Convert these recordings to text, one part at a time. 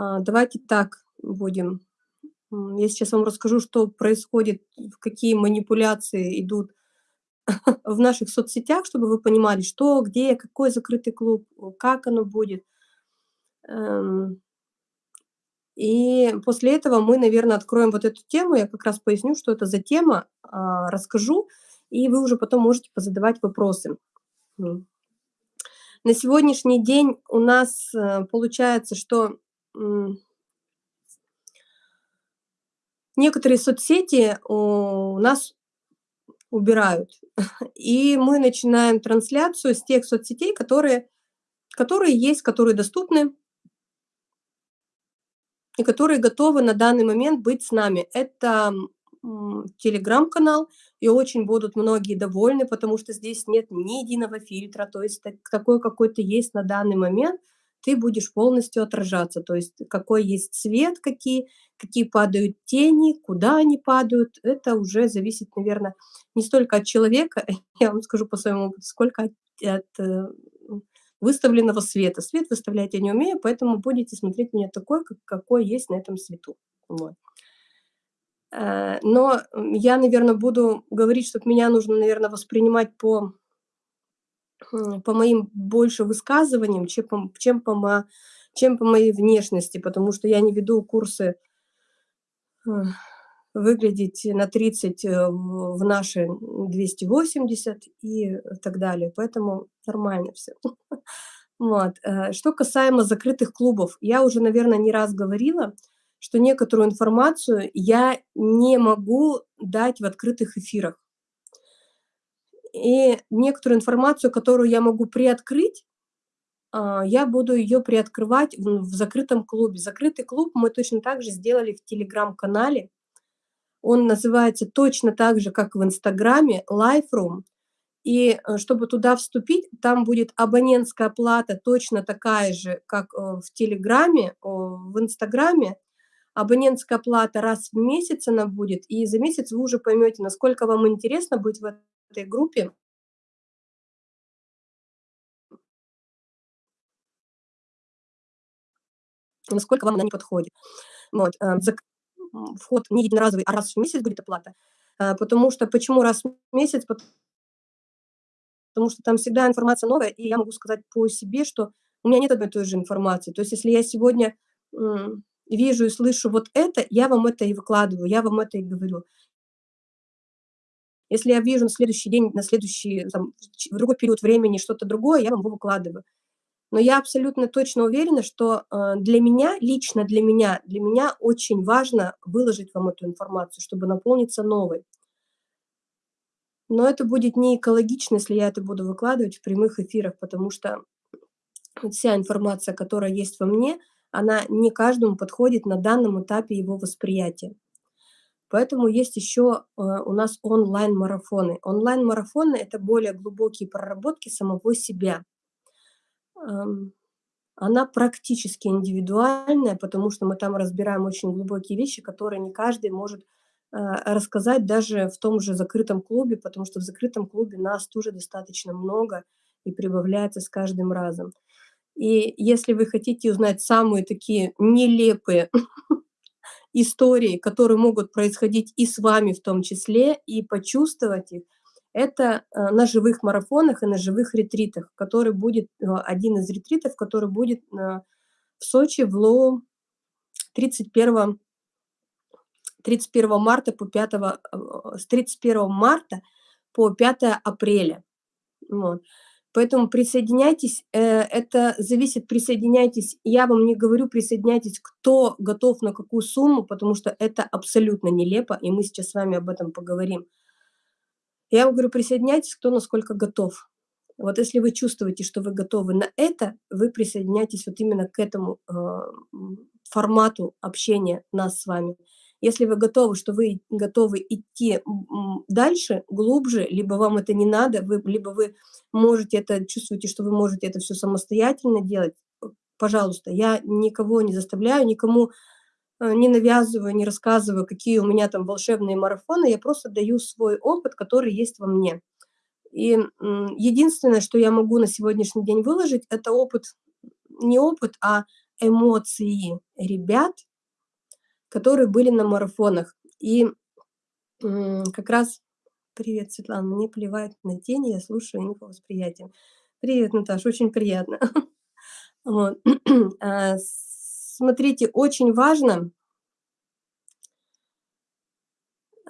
А, давайте так будем. Я сейчас вам расскажу, что происходит, какие манипуляции идут в наших соцсетях, чтобы вы понимали, что, где, какой закрытый клуб, как оно будет. Эм, и после этого мы, наверное, откроем вот эту тему. Я как раз поясню, что это за тема, а, расскажу, и вы уже потом можете позадавать вопросы. На сегодняшний день у нас э, получается, что некоторые соцсети у нас убирают. И мы начинаем трансляцию с тех соцсетей, которые, которые есть, которые доступны, и которые готовы на данный момент быть с нами. Это телеграм-канал, и очень будут многие довольны, потому что здесь нет ни единого фильтра, то есть такой какой-то есть на данный момент, ты будешь полностью отражаться, то есть какой есть цвет, какие, какие падают тени, куда они падают, это уже зависит, наверное, не столько от человека, я вам скажу по своему опыту, сколько от, от э, выставленного света. Свет выставлять я не умею, поэтому будете смотреть меня такой, как, какой есть на этом свету. Вот. Э, но я, наверное, буду говорить, что меня нужно, наверное, воспринимать по, по моим больше высказываниям, чем по, чем, по, чем по моей внешности, потому что я не веду курсы э, выглядеть на 30 э, в наши 280 и так далее. Поэтому нормально все. Вот. Что касаемо закрытых клубов, я уже, наверное, не раз говорила, что некоторую информацию я не могу дать в открытых эфирах. И некоторую информацию, которую я могу приоткрыть, а, я буду ее приоткрывать в закрытом клубе. Закрытый клуб мы точно так же сделали в телеграм-канале. Он называется точно так же, как в Инстаграме, Life Room. И э, чтобы туда вступить, там будет абонентская плата точно такая же, как э, в Телеграме, в Инстаграме абонентская плата раз в месяц она будет, и за месяц вы уже поймете, насколько вам интересно быть в этой группе. Насколько вам она не подходит. Вот. Э, вход не единоразовый, а раз в месяц будет оплата. Э, потому что, почему раз в месяц? Потому что там всегда информация новая, и я могу сказать по себе, что у меня нет одной и той же информации. То есть если я сегодня вижу и слышу вот это, я вам это и выкладываю, я вам это и говорю. Если я вижу на следующий день, на следующий, там, в другой период времени что-то другое, я вам его выкладываю. Но я абсолютно точно уверена, что э, для меня, лично для меня, для меня очень важно выложить вам эту информацию, чтобы наполниться новой. Но это будет не экологично, если я это буду выкладывать в прямых эфирах, потому что вся информация, которая есть во мне, она не каждому подходит на данном этапе его восприятия. Поэтому есть еще э, у нас онлайн-марафоны. Онлайн-марафоны – это более глубокие проработки самого себя. Она практически индивидуальная, потому что мы там разбираем очень глубокие вещи, которые не каждый может э, рассказать даже в том же закрытом клубе, потому что в закрытом клубе нас тоже достаточно много и прибавляется с каждым разом. И если вы хотите узнать самые такие нелепые истории, которые могут происходить и с вами в том числе, и почувствовать их, это э, на живых марафонах и на живых ретритах, который будет, э, один из ретритов, который будет э, в Сочи в ЛО 31, 31 марта по 5, с 31 марта по 5 апреля. Вот. Поэтому присоединяйтесь, э, это зависит, присоединяйтесь, я вам не говорю присоединяйтесь, кто готов на какую сумму, потому что это абсолютно нелепо, и мы сейчас с вами об этом поговорим. Я вам говорю, присоединяйтесь, кто насколько готов. Вот если вы чувствуете, что вы готовы на это, вы присоединяйтесь вот именно к этому э, формату общения нас с вами. Если вы готовы, что вы готовы идти дальше, глубже, либо вам это не надо, вы, либо вы можете это, чувствуете, что вы можете это все самостоятельно делать, пожалуйста, я никого не заставляю, никому э, не навязываю, не рассказываю, какие у меня там волшебные марафоны, я просто даю свой опыт, который есть во мне. И единственное, что я могу на сегодняшний день выложить, это опыт, не опыт, а эмоции ребят, которые были на марафонах. И как раз Привет, Светлана, мне плевать на тени, я слушаю инфовосприятием. Привет, Наташа, очень приятно. Вот. А, смотрите, очень важно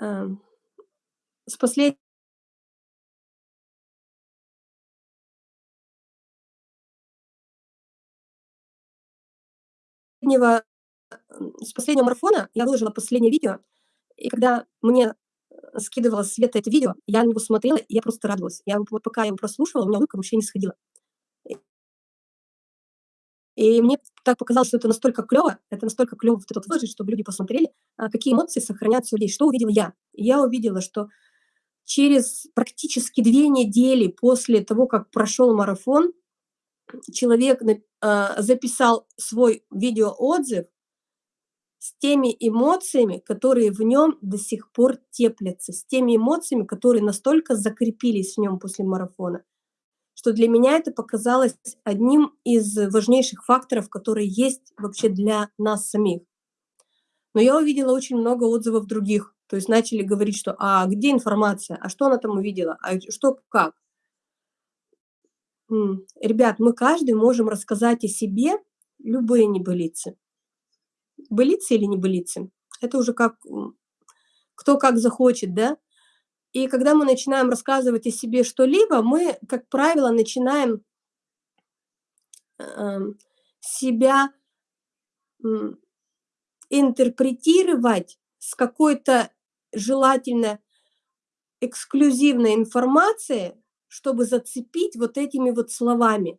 а, с последнего с последнего марафона я выложила последнее видео, и когда мне скидывала Света это видео, я на него смотрела, и я просто радовалась. Я вот пока я его прослушивала, у меня улыбка вообще не сходила. И мне так показалось, что это настолько клево, это настолько клево вот этот выложить, чтобы люди посмотрели, а, какие эмоции сохраняются у людей. Что увидела я? Я увидела, что через практически две недели после того, как прошел марафон, человек а, записал свой видеоотзыв с теми эмоциями, которые в нем до сих пор теплятся, с теми эмоциями, которые настолько закрепились в нем после марафона, что для меня это показалось одним из важнейших факторов, которые есть вообще для нас самих. Но я увидела очень много отзывов других, то есть начали говорить, что «а где информация? А что она там увидела? А что как?» Ребят, мы каждый можем рассказать о себе любые небылицы былицы или не былицы. Это уже как кто как захочет, да. И когда мы начинаем рассказывать о себе что-либо, мы, как правило, начинаем э, себя интерпретировать с какой-то желательно эксклюзивной информацией, чтобы зацепить вот этими вот словами.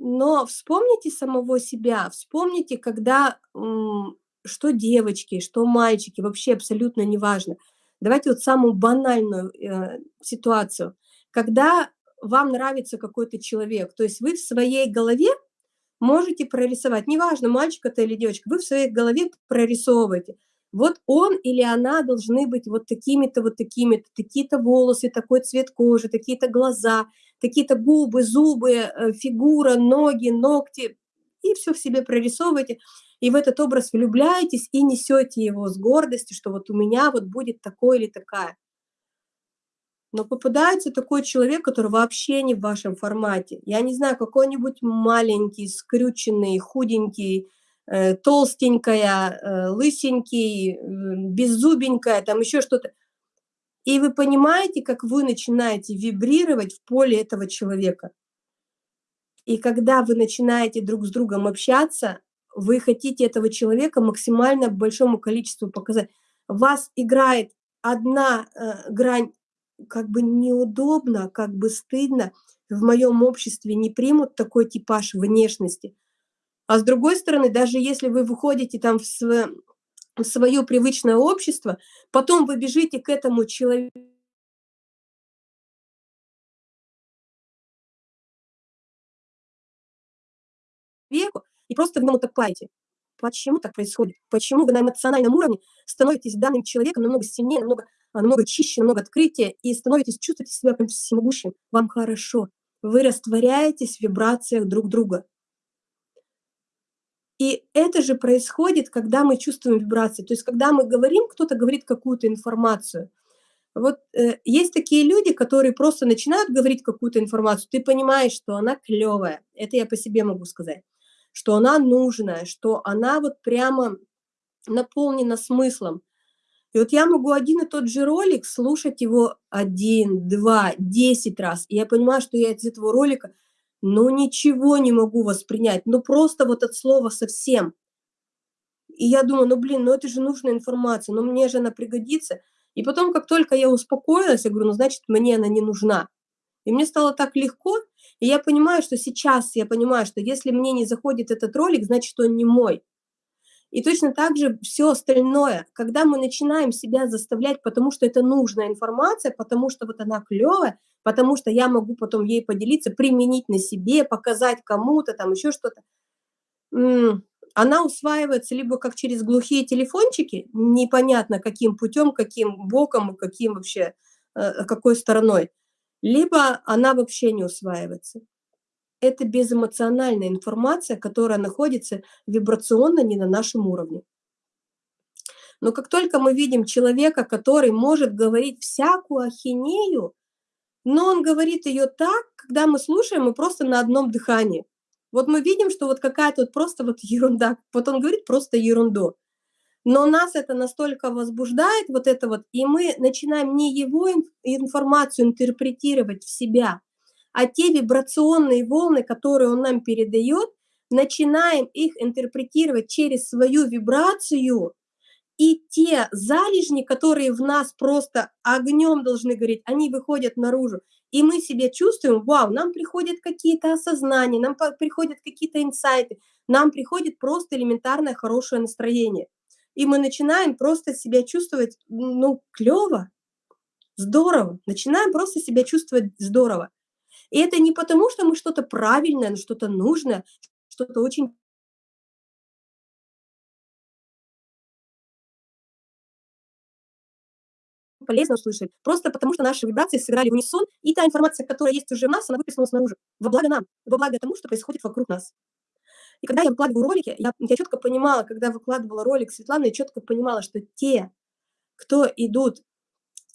Но вспомните самого себя, вспомните, когда, что девочки, что мальчики, вообще абсолютно неважно. Давайте вот самую банальную э, ситуацию. Когда вам нравится какой-то человек, то есть вы в своей голове можете прорисовать, неважно, мальчик это или девочка, вы в своей голове прорисовываете. Вот он или она должны быть вот такими-то, вот такими-то, такие-то волосы, такой цвет кожи, такие-то глаза – какие-то губы, зубы, э, фигура, ноги, ногти, и все в себе прорисовываете, и в этот образ влюбляетесь и несете его с гордостью, что вот у меня вот будет такой или такая. Но попадается такой человек, который вообще не в вашем формате. Я не знаю, какой-нибудь маленький, скрюченный, худенький, э, толстенькая, э, лысенький, беззубенькая, там еще что-то. И вы понимаете, как вы начинаете вибрировать в поле этого человека. И когда вы начинаете друг с другом общаться, вы хотите этого человека максимально большому количеству показать. Вас играет одна э, грань, как бы неудобно, как бы стыдно. В моем обществе не примут такой типаж внешности. А с другой стороны, даже если вы выходите там в, свое привычное общество, потом вы бежите к этому человеку, и просто в нем утопаете. Почему так происходит? Почему вы на эмоциональном уровне становитесь данным человеком намного сильнее, намного, намного чище, намного открытия и становитесь, чувствуете себя прям всемогущим? Вам хорошо. Вы растворяетесь в вибрациях друг друга. И это же происходит, когда мы чувствуем вибрации. То есть, когда мы говорим, кто-то говорит какую-то информацию. Вот э, есть такие люди, которые просто начинают говорить какую-то информацию, ты понимаешь, что она клевая. Это я по себе могу сказать. Что она нужная, что она вот прямо наполнена смыслом. И вот я могу один и тот же ролик слушать его один, два, десять раз. И я понимаю, что я из этого ролика ну ничего не могу воспринять, ну просто вот от слова совсем. И я думаю, ну блин, ну это же нужная информация, ну мне же она пригодится. И потом, как только я успокоилась, я говорю, ну значит, мне она не нужна. И мне стало так легко, и я понимаю, что сейчас я понимаю, что если мне не заходит этот ролик, значит, он не мой. И точно так же все остальное, когда мы начинаем себя заставлять, потому что это нужная информация, потому что вот она клевая, потому что я могу потом ей поделиться, применить на себе, показать кому-то, там еще что-то. Она усваивается либо как через глухие телефончики, непонятно каким путем, каким боком, каким вообще, э, какой стороной, либо она вообще не усваивается. Это безэмоциональная информация, которая находится вибрационно не на нашем уровне. Но как только мы видим человека, который может говорить всякую ахинею, но он говорит ее так, когда мы слушаем, мы просто на одном дыхании. Вот мы видим, что вот какая-то вот просто вот ерунда, вот он говорит просто ерунду. Но нас это настолько возбуждает, вот это вот, и мы начинаем не его информацию интерпретировать в себя, а те вибрационные волны, которые он нам передает, начинаем их интерпретировать через свою вибрацию, и те залежни, которые в нас просто огнем должны гореть, они выходят наружу. И мы себе чувствуем, вау, нам приходят какие-то осознания, нам приходят какие-то инсайты, нам приходит просто элементарное хорошее настроение. И мы начинаем просто себя чувствовать, ну, клево, здорово. Начинаем просто себя чувствовать здорово. И это не потому, что мы что-то правильное, что-то нужное, что-то очень полезно услышать, просто потому что наши вибрации сыграли в унисон, и та информация, которая есть уже в нас, она выплеснулась снаружи, во благо нам, во благо тому, что происходит вокруг нас. И когда я выкладываю ролики, я, я четко понимала, когда выкладывала ролик Светланы, я четко понимала, что те, кто идут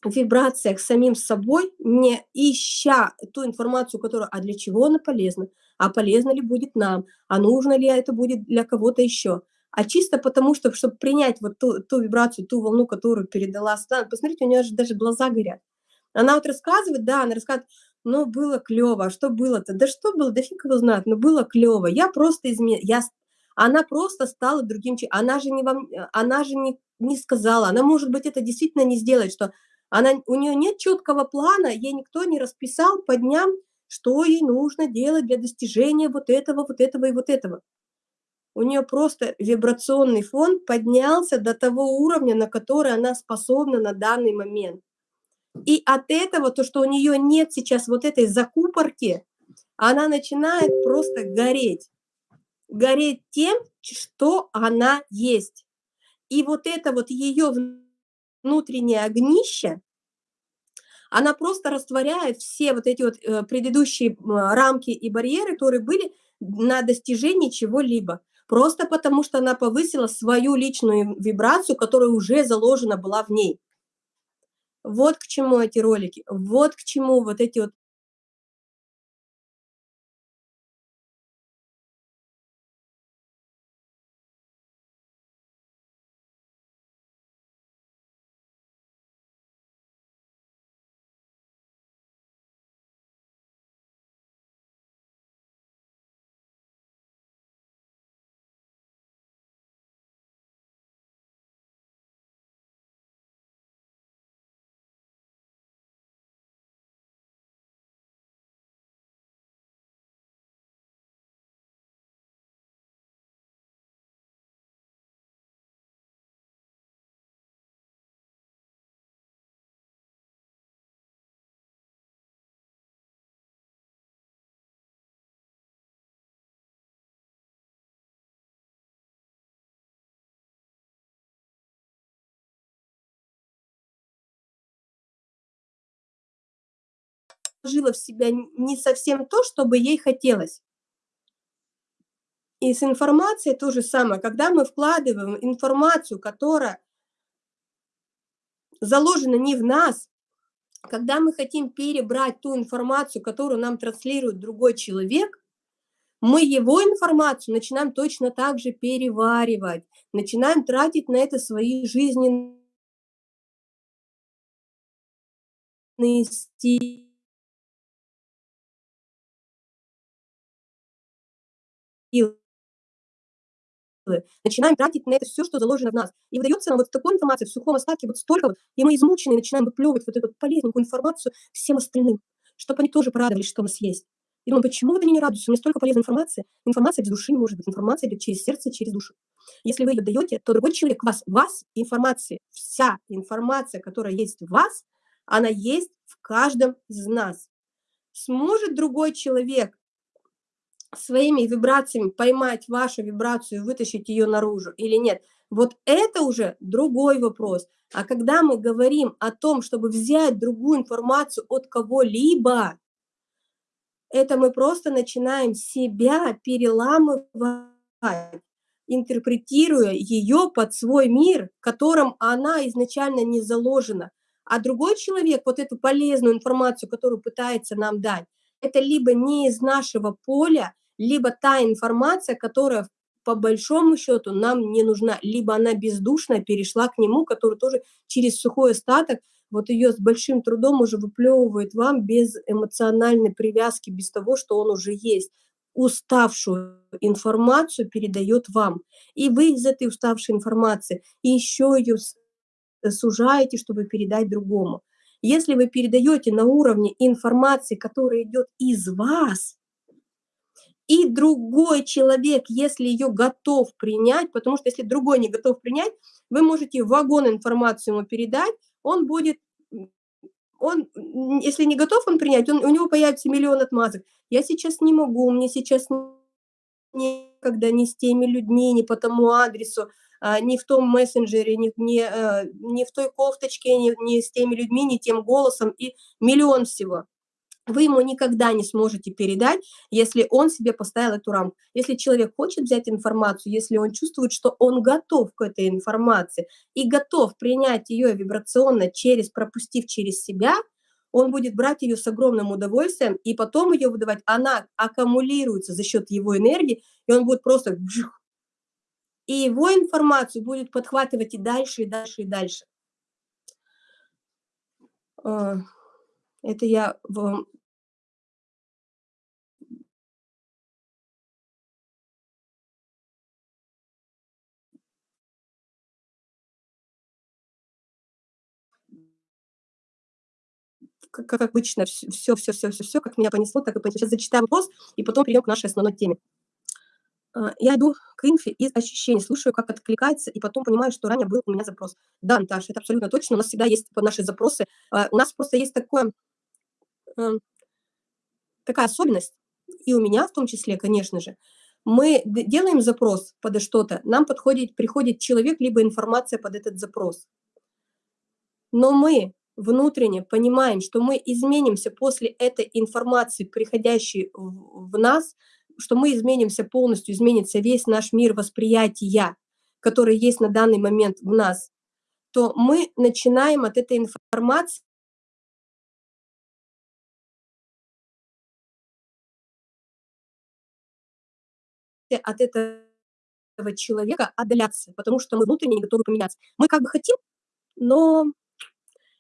вибрациях самим собой, не ища ту информацию, которая, а для чего она полезна, а полезно ли будет нам, а нужно ли это будет для кого-то еще, а чисто потому, что, чтобы принять вот ту, ту вибрацию, ту волну, которую передала Светлана. Посмотрите, у нее же даже глаза горят. Она вот рассказывает, да, она рассказывает, ну, было клево, а что было-то? Да что было, да фиг его знает, но было клево. Я просто изменила, я... она просто стала другим человеком. Она же, не вам, она же не, не сказала, она, может быть, это действительно не сделает, что она, у нее нет четкого плана, ей никто не расписал по дням, что ей нужно делать для достижения вот этого, вот этого и вот этого у нее просто вибрационный фон поднялся до того уровня, на который она способна на данный момент. И от этого, то, что у нее нет сейчас вот этой закупорки, она начинает просто гореть. Гореть тем, что она есть. И вот это вот ее внутреннее огнище, она просто растворяет все вот эти вот э, предыдущие рамки и барьеры, которые были на достижении чего-либо просто потому что она повысила свою личную вибрацию, которая уже заложена была в ней. Вот к чему эти ролики, вот к чему вот эти вот вложила в себя не совсем то, чтобы ей хотелось. И с информацией то же самое. Когда мы вкладываем информацию, которая заложена не в нас, когда мы хотим перебрать ту информацию, которую нам транслирует другой человек, мы его информацию начинаем точно так же переваривать, начинаем тратить на это свои жизненные стили силы. Начинаем тратить на это все, что заложено в нас. И выдается нам вот такой информации в сухом остатке вот столько вот, и мы измучены, начинаем выплевывать вот эту вот полезненькую информацию всем остальным, чтобы они тоже порадовались, что у нас есть. И думаю, почему они не радуются? У меня столько полезной информации. Информация без души не может быть. Информация идет через сердце, через душу. Если вы ее даете, то другой человек вас, вас информации, вся информация, которая есть в вас, она есть в каждом из нас. Сможет другой человек своими вибрациями поймать вашу вибрацию и вытащить ее наружу или нет, вот это уже другой вопрос. А когда мы говорим о том, чтобы взять другую информацию от кого-либо, Это мы просто начинаем себя переламывать, интерпретируя ее под свой мир, которым она изначально не заложена. А другой человек вот эту полезную информацию, которую пытается нам дать, это либо не из нашего поля, либо та информация, которая по большому счету нам не нужна, либо она бездушная перешла к нему, который тоже через сухой остаток, вот ее с большим трудом уже выплевывает вам без эмоциональной привязки, без того, что он уже есть. Уставшую информацию передает вам. И вы из этой уставшей информации еще ее сужаете, чтобы передать другому. Если вы передаете на уровне информации, которая идет из вас, и другой человек, если ее готов принять, потому что если другой не готов принять, вы можете вагон информацию ему передать, он будет, он, если не готов он принять, он, у него появится миллион отмазок. Я сейчас не могу, мне сейчас некогда ни с теми людьми, ни по тому адресу, а, ни в том мессенджере, ни, ни, а, ни в той кофточке, ни, ни с теми людьми, ни тем голосом и миллион всего вы ему никогда не сможете передать, если он себе поставил эту рамку. Если человек хочет взять информацию, если он чувствует, что он готов к этой информации и готов принять ее вибрационно, через, пропустив через себя, он будет брать ее с огромным удовольствием и потом ее выдавать. Она аккумулируется за счет его энергии, и он будет просто... И его информацию будет подхватывать и дальше, и дальше, и дальше. Это я вам как, обычно, все, все, все, все, все, как меня понесло, так и понесло. Сейчас зачитаю вопрос, и потом перейдем к нашей основной теме. А, я иду к инфе из ощущений, слушаю, как откликается, и потом понимаю, что ранее был у меня запрос. Да, Наташа, это абсолютно точно. У нас всегда есть наши запросы. А, у нас просто есть такое, такая особенность, и у меня в том числе, конечно же. Мы делаем запрос под что-то, нам подходит, приходит человек, либо информация под этот запрос. Но мы внутренне понимаем, что мы изменимся после этой информации, приходящей в нас, что мы изменимся полностью, изменится весь наш мир восприятия, который есть на данный момент в нас, то мы начинаем от этой информации от этого человека отдаляться, потому что мы внутренне не готовы поменяться. Мы как бы хотим, но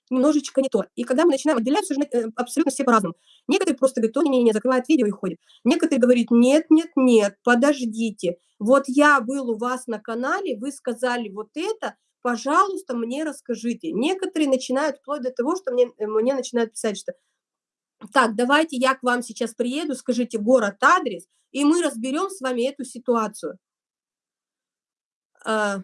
немножечко не то. И когда мы начинаем отделяться, уже э, абсолютно все по-разному. Некоторые просто говорят, не, не, не, закрывают видео и ходят. Некоторые говорят, нет, нет, нет, подождите. Вот я был у вас на канале, вы сказали вот это, пожалуйста, мне расскажите. Некоторые начинают вплоть до того, что мне, э, мне начинают писать, что так, давайте я к вам сейчас приеду, скажите город, адрес, и мы разберем с вами эту ситуацию. А,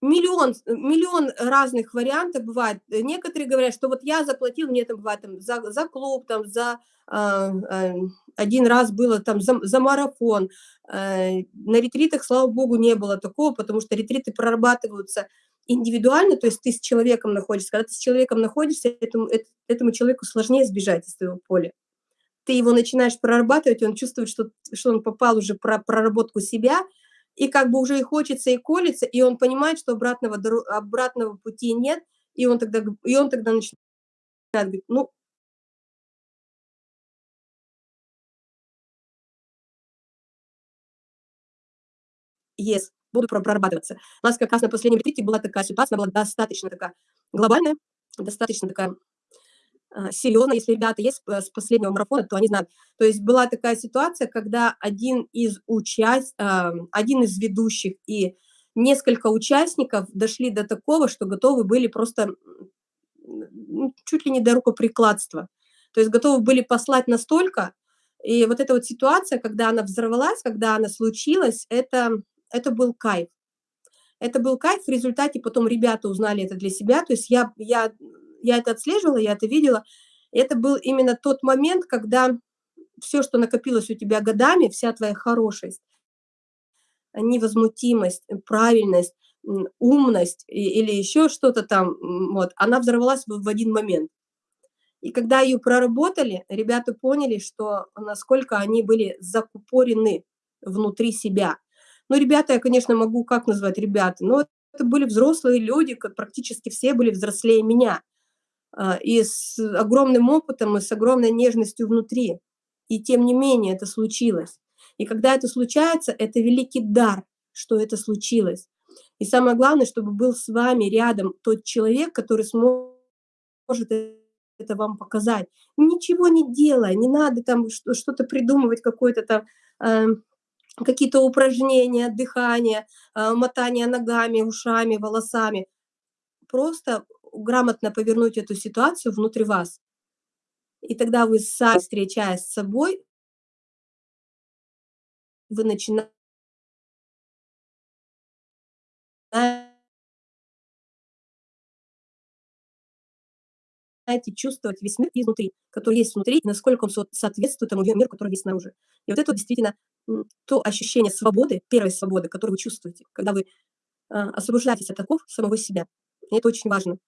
миллион, миллион разных вариантов бывает. Некоторые говорят, что вот я заплатил, мне это бывает там, за, за клуб, там, за э, э, один раз было там за, за марафон. На ретритах, слава богу, не было такого, потому что ретриты прорабатываются индивидуально, то есть ты с человеком находишься. Когда ты с человеком находишься, этому, этому человеку сложнее сбежать из твоего поля. Ты его начинаешь прорабатывать, он чувствует, что, что он попал уже про проработку себя, и как бы уже и хочется, и колется, и он понимает, что обратного, обратного пути нет, и он тогда, и он тогда начинает говорить, ну, yes, буду прорабатываться. У нас как раз на последнем ретрите была такая ситуация, была достаточно такая глобальная, достаточно такая а, серьезно, если ребята есть с последнего марафона, то они знают. То есть была такая ситуация, когда один из, участ... А, один из ведущих и несколько участников дошли до такого, что готовы были просто чуть ли не до рукоприкладства. То есть готовы были послать настолько, и вот эта вот ситуация, когда она взорвалась, когда она случилась, это, это был кайф. Это был кайф, в результате потом ребята узнали это для себя, то есть я, я я это отслеживала, я это видела. Это был именно тот момент, когда все, что накопилось у тебя годами, вся твоя хорошесть, невозмутимость, правильность, умность или еще что-то там, вот, она взорвалась в один момент. И когда ее проработали, ребята поняли, что насколько они были закупорены внутри себя. Ну, ребята, я, конечно, могу как назвать ребята, но это были взрослые люди, как практически все были взрослее меня. А, и с огромным опытом, и с огромной нежностью внутри. И тем не менее это случилось. И когда это случается, это великий дар, что это случилось. И самое главное, чтобы был с вами рядом тот человек, который сможет это вам показать. Ничего не делая, не надо там что-то придумывать, какое-то там, э, какие-то упражнения, дыхание, э, мотание ногами, ушами, волосами. Просто грамотно повернуть эту ситуацию внутри вас. И тогда вы сами, встречаясь с собой, вы начинаете чувствовать весь мир изнутри, который есть внутри, и насколько он соответствует тому миру, который есть снаружи. И вот это действительно то ощущение свободы, первой свободы, которую вы чувствуете, когда вы а, освобождаетесь от оков самого себя. И это очень важно.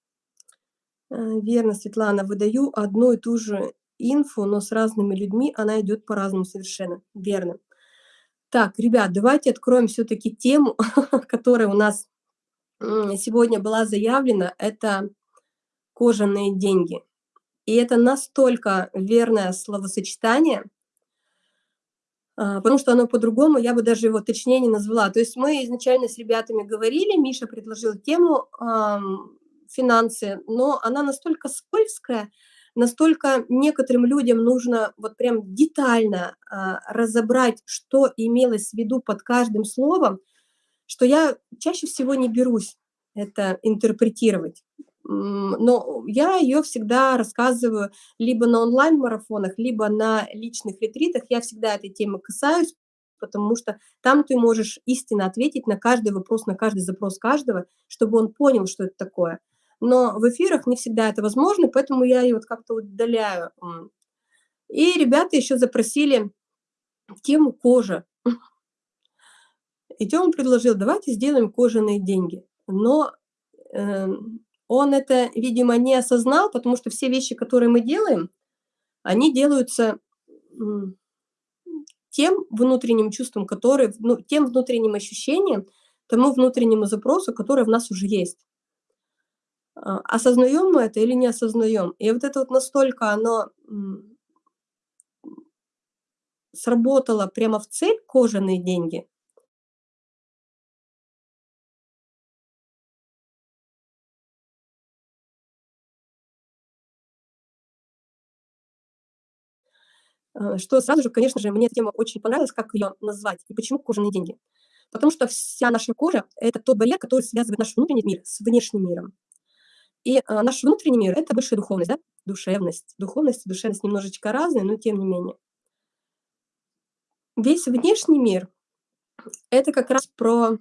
Э, верно, Светлана, выдаю одну и ту же инфу, но с разными людьми она идет по-разному совершенно. Верно. Так, ребят, давайте откроем все-таки тему, которая у нас сегодня была заявлена. Это кожаные деньги. И это настолько верное словосочетание, а, потому что оно по-другому, я бы даже его точнее не назвала. То есть мы изначально с ребятами говорили, Миша предложил тему финансы, но она настолько скользкая, настолько некоторым людям нужно вот прям детально а, разобрать, что имелось в виду под каждым словом, что я чаще всего не берусь это интерпретировать. Но я ее всегда рассказываю либо на онлайн-марафонах, либо на личных ретритах. Я всегда этой темы касаюсь, потому что там ты можешь истинно ответить на каждый вопрос, на каждый запрос каждого, чтобы он понял, что это такое но в эфирах не всегда это возможно, поэтому я ее вот как-то удаляю. И ребята еще запросили тему кожа. И Тёма предложил, давайте сделаем кожаные деньги. Но э, он это, видимо, не осознал, потому что все вещи, которые мы делаем, они делаются тем внутренним чувством, которое, ну, тем внутренним ощущением, тому внутреннему запросу, который в нас уже есть. А, осознаем мы это или не осознаем. И вот это вот настолько оно сработало прямо в цель кожаные деньги. Что сразу же, конечно же, мне эта тема очень понравилась, как ее назвать и почему кожаные деньги. Потому что вся наша кожа – это тот барьер, который связывает наш внутренний мир с внешним миром. И а, наш внутренний мир – это высшая духовность, да? душевность. Духовность и душевность немножечко разные, но тем не менее. Весь внешний мир – это как раз про,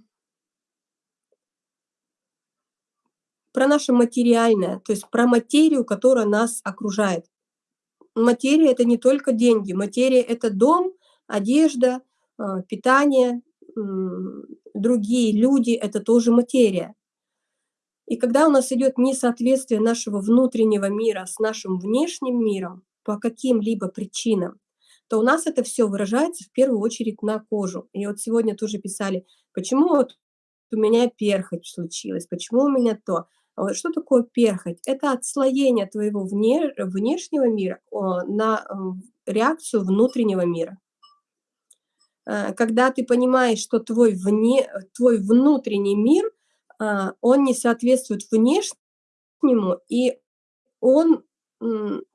про наше материальное, то есть про материю, которая нас окружает. Материя – это не только деньги, материя – это дом, одежда, а, питание, другие люди – это тоже материя. И когда у нас идет несоответствие нашего внутреннего мира с нашим внешним миром по каким-либо причинам, то у нас это все выражается в первую очередь на кожу. И вот сегодня тоже писали, почему вот у меня перхоть случилась, почему у меня то. Что такое перхоть? Это отслоение твоего вне, внешнего мира на реакцию внутреннего мира. Э, когда ты понимаешь, что твой, вне, твой внутренний мир а, он не соответствует внешнему, и он,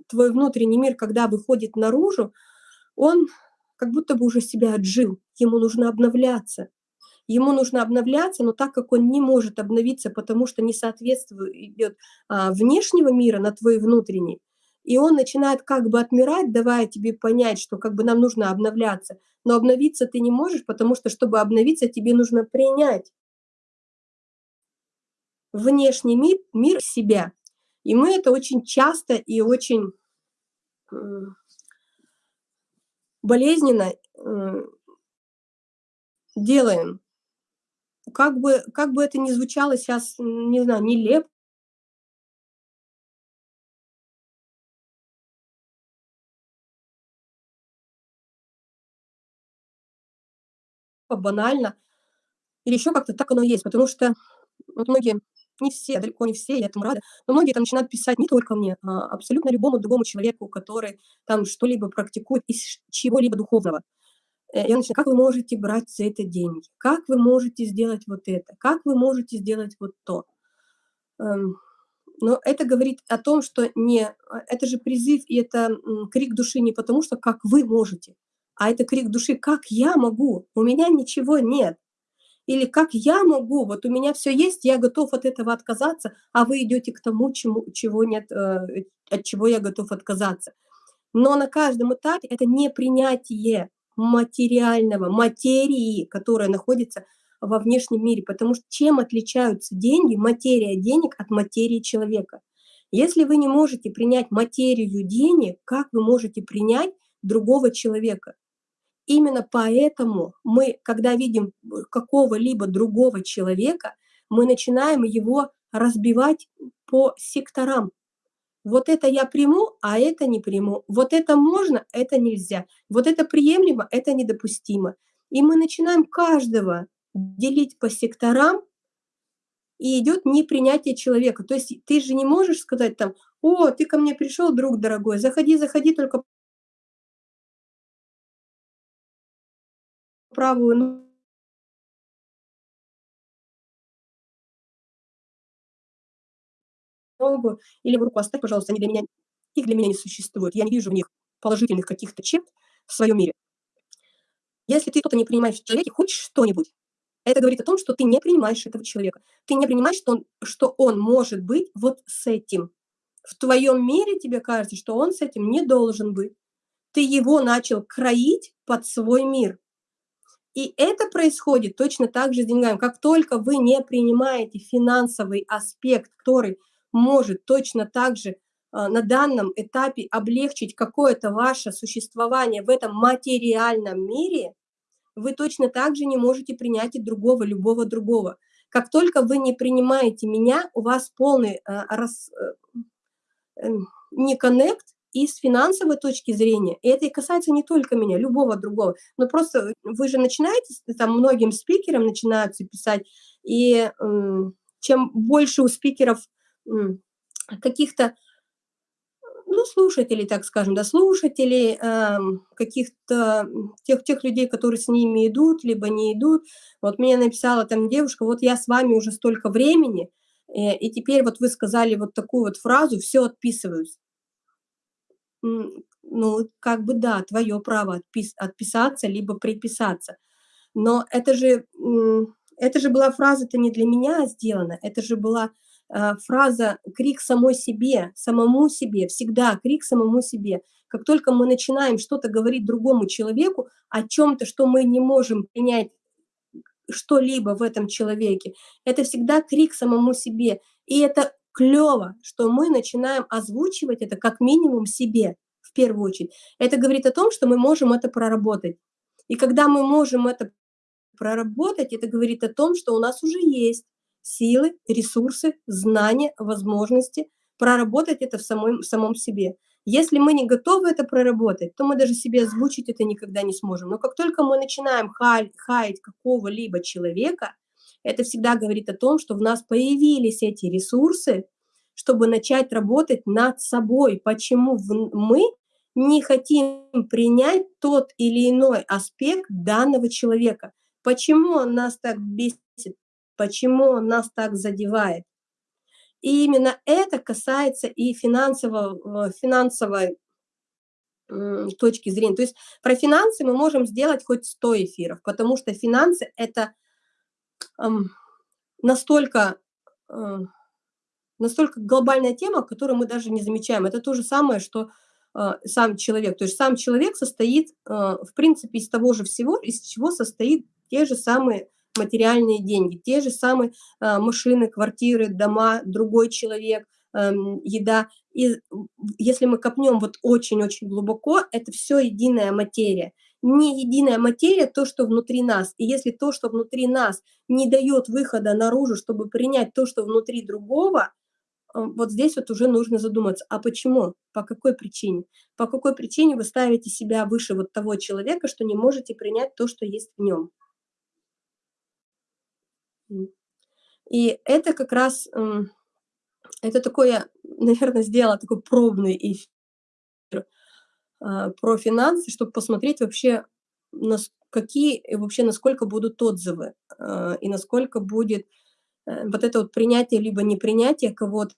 твой внутренний мир, когда выходит наружу, он как будто бы уже себя отжил, ему нужно обновляться. Ему нужно обновляться, но так как он не может обновиться, потому что не соответствует идет а, внешнего мира на твой внутренний, и он начинает как бы отмирать, давая тебе понять, что как бы нам нужно обновляться. Но обновиться ты не можешь, потому что, чтобы обновиться, тебе нужно принять внешний мир, мир себя. И мы это очень часто и очень болезненно делаем как бы, как бы это ни звучало сейчас, не знаю, нелепо, банально, или еще как-то так оно есть, потому что вот многие, не все, далеко не все, я этому рада, но многие там начинают писать не только мне, а абсолютно любому другому человеку, который там что-либо практикует из чего-либо духовного. Э, я начинаю: "Как вы можете брать за это деньги? Как вы можете сделать вот это? Как вы можете сделать вот то?" Эм, но это говорит о том, что не а, это же призыв и это, крик души не потому, что как вы можете, а это крик души: "Как я могу? У меня ничего нет". Или как я могу? Вот у меня все есть, я готов от этого отказаться, а вы идете к тому, чему чего нет, э, от чего я готов отказаться. Но на каждом этапе это не принятие материального, материи, которая находится во внешнем мире. Потому что чем отличаются деньги, материя денег от материи человека? Если вы не можете принять материю денег, как вы можете принять другого человека? Именно поэтому мы, когда видим какого-либо другого человека, мы начинаем его разбивать по секторам. Вот это я приму, а это не приму. Вот это можно, это нельзя. Вот это приемлемо, это недопустимо. И мы начинаем каждого делить по секторам, и идет непринятие человека. То есть ты же не можешь сказать там: "О, ты ко мне пришел, друг дорогой, заходи, заходи, только" правую ногу или руку оставь, пожалуйста, они для меня их для меня не существует. Я не вижу в них положительных каких-то черт в своем мире. Если ты что-то не принимаешь в человеке, хоть что-нибудь, это говорит о том, что ты не принимаешь этого человека. Ты не принимаешь, что он, что он может быть вот с этим. В твоем мире тебе кажется, что он с этим не должен быть. Ты его начал кроить под свой мир. И это происходит точно так же с деньгами. Как только вы не принимаете финансовый аспект, который может точно так же а, на данном этапе облегчить какое-то ваше существование в этом материальном мире, вы точно так же не можете принять и другого, любого другого. Как только вы не принимаете меня, у вас полный э, рас, э, э, не коннект и с финансовой точки зрения, и это касается не только меня, любого другого, но просто вы же начинаете, там многим спикерам начинаются писать, и э, чем больше у спикеров э, каких-то ну, слушателей, так скажем, да, слушателей, э, каких-то тех, тех людей, которые с ними идут, либо не идут. Вот мне написала там девушка, вот я с вами уже столько времени, э, и теперь вот вы сказали вот такую вот фразу, все отписываюсь. Ну, как бы да, твое право отпис отписаться, либо приписаться. Но это же, это же была фраза-то не для меня сделана, это же была фраза «крик самой себе», самому себе, всегда крик самому себе. Как только мы начинаем что-то говорить другому человеку о чем-то, что мы не можем принять что-либо в этом человеке, это всегда крик самому себе. И это клево, что мы начинаем озвучивать это как минимум себе в первую очередь. Это говорит о том, что мы можем это проработать. И когда мы можем это проработать, это говорит о том, что у нас уже есть силы, ресурсы, знания, возможности проработать это в самом, в самом себе. Если мы не готовы это проработать, то мы даже себе озвучить это никогда не сможем. Но как только мы начинаем хаять, хаять какого-либо человека, это всегда говорит о том, что в нас появились эти ресурсы, чтобы начать работать над собой. Почему мы не хотим принять тот или иной аспект данного человека? Почему он нас так бесит? Почему он нас так задевает. И именно это касается и финансового, э, финансовой точки зрения. То есть про финансы мы можем сделать хоть 100 эфиров, потому что финансы – это эм, настолько, э, настолько глобальная тема, которую мы даже не замечаем. Это то же самое, что э, сам человек. То есть сам человек состоит, в принципе, из того же всего, из чего состоит те же самые материальные деньги, те же самые э, машины, квартиры, дома, другой человек, э, еда. И если мы копнем вот очень-очень глубоко, это все единая материя. Не единая материя то, что внутри нас. И если то, что внутри нас, не дает выхода наружу, чтобы принять то, что внутри другого, э, вот здесь вот уже нужно задуматься, а почему, по какой причине? По какой причине вы ставите себя выше вот того человека, что не можете принять то, что есть в нем? И это как раз, м, это такое, наверно, сделала такой пробный эфир, а, про финансы, чтоб посмотреть вообще, какие вообще, насколько будут отзывы, а, и насколько будет, э, вот это вот принятие либо непринятие кого-то.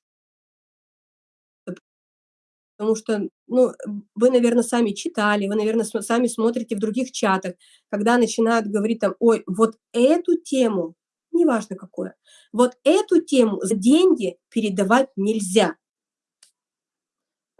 Потому что, ну, вы, наверно, сами читали, вы, наверно, см сами смотрите в других чатах, когда начинают говорить там: "Ой, вот эту тему, неважно какое, вот эту тему за деньги передавать нельзя".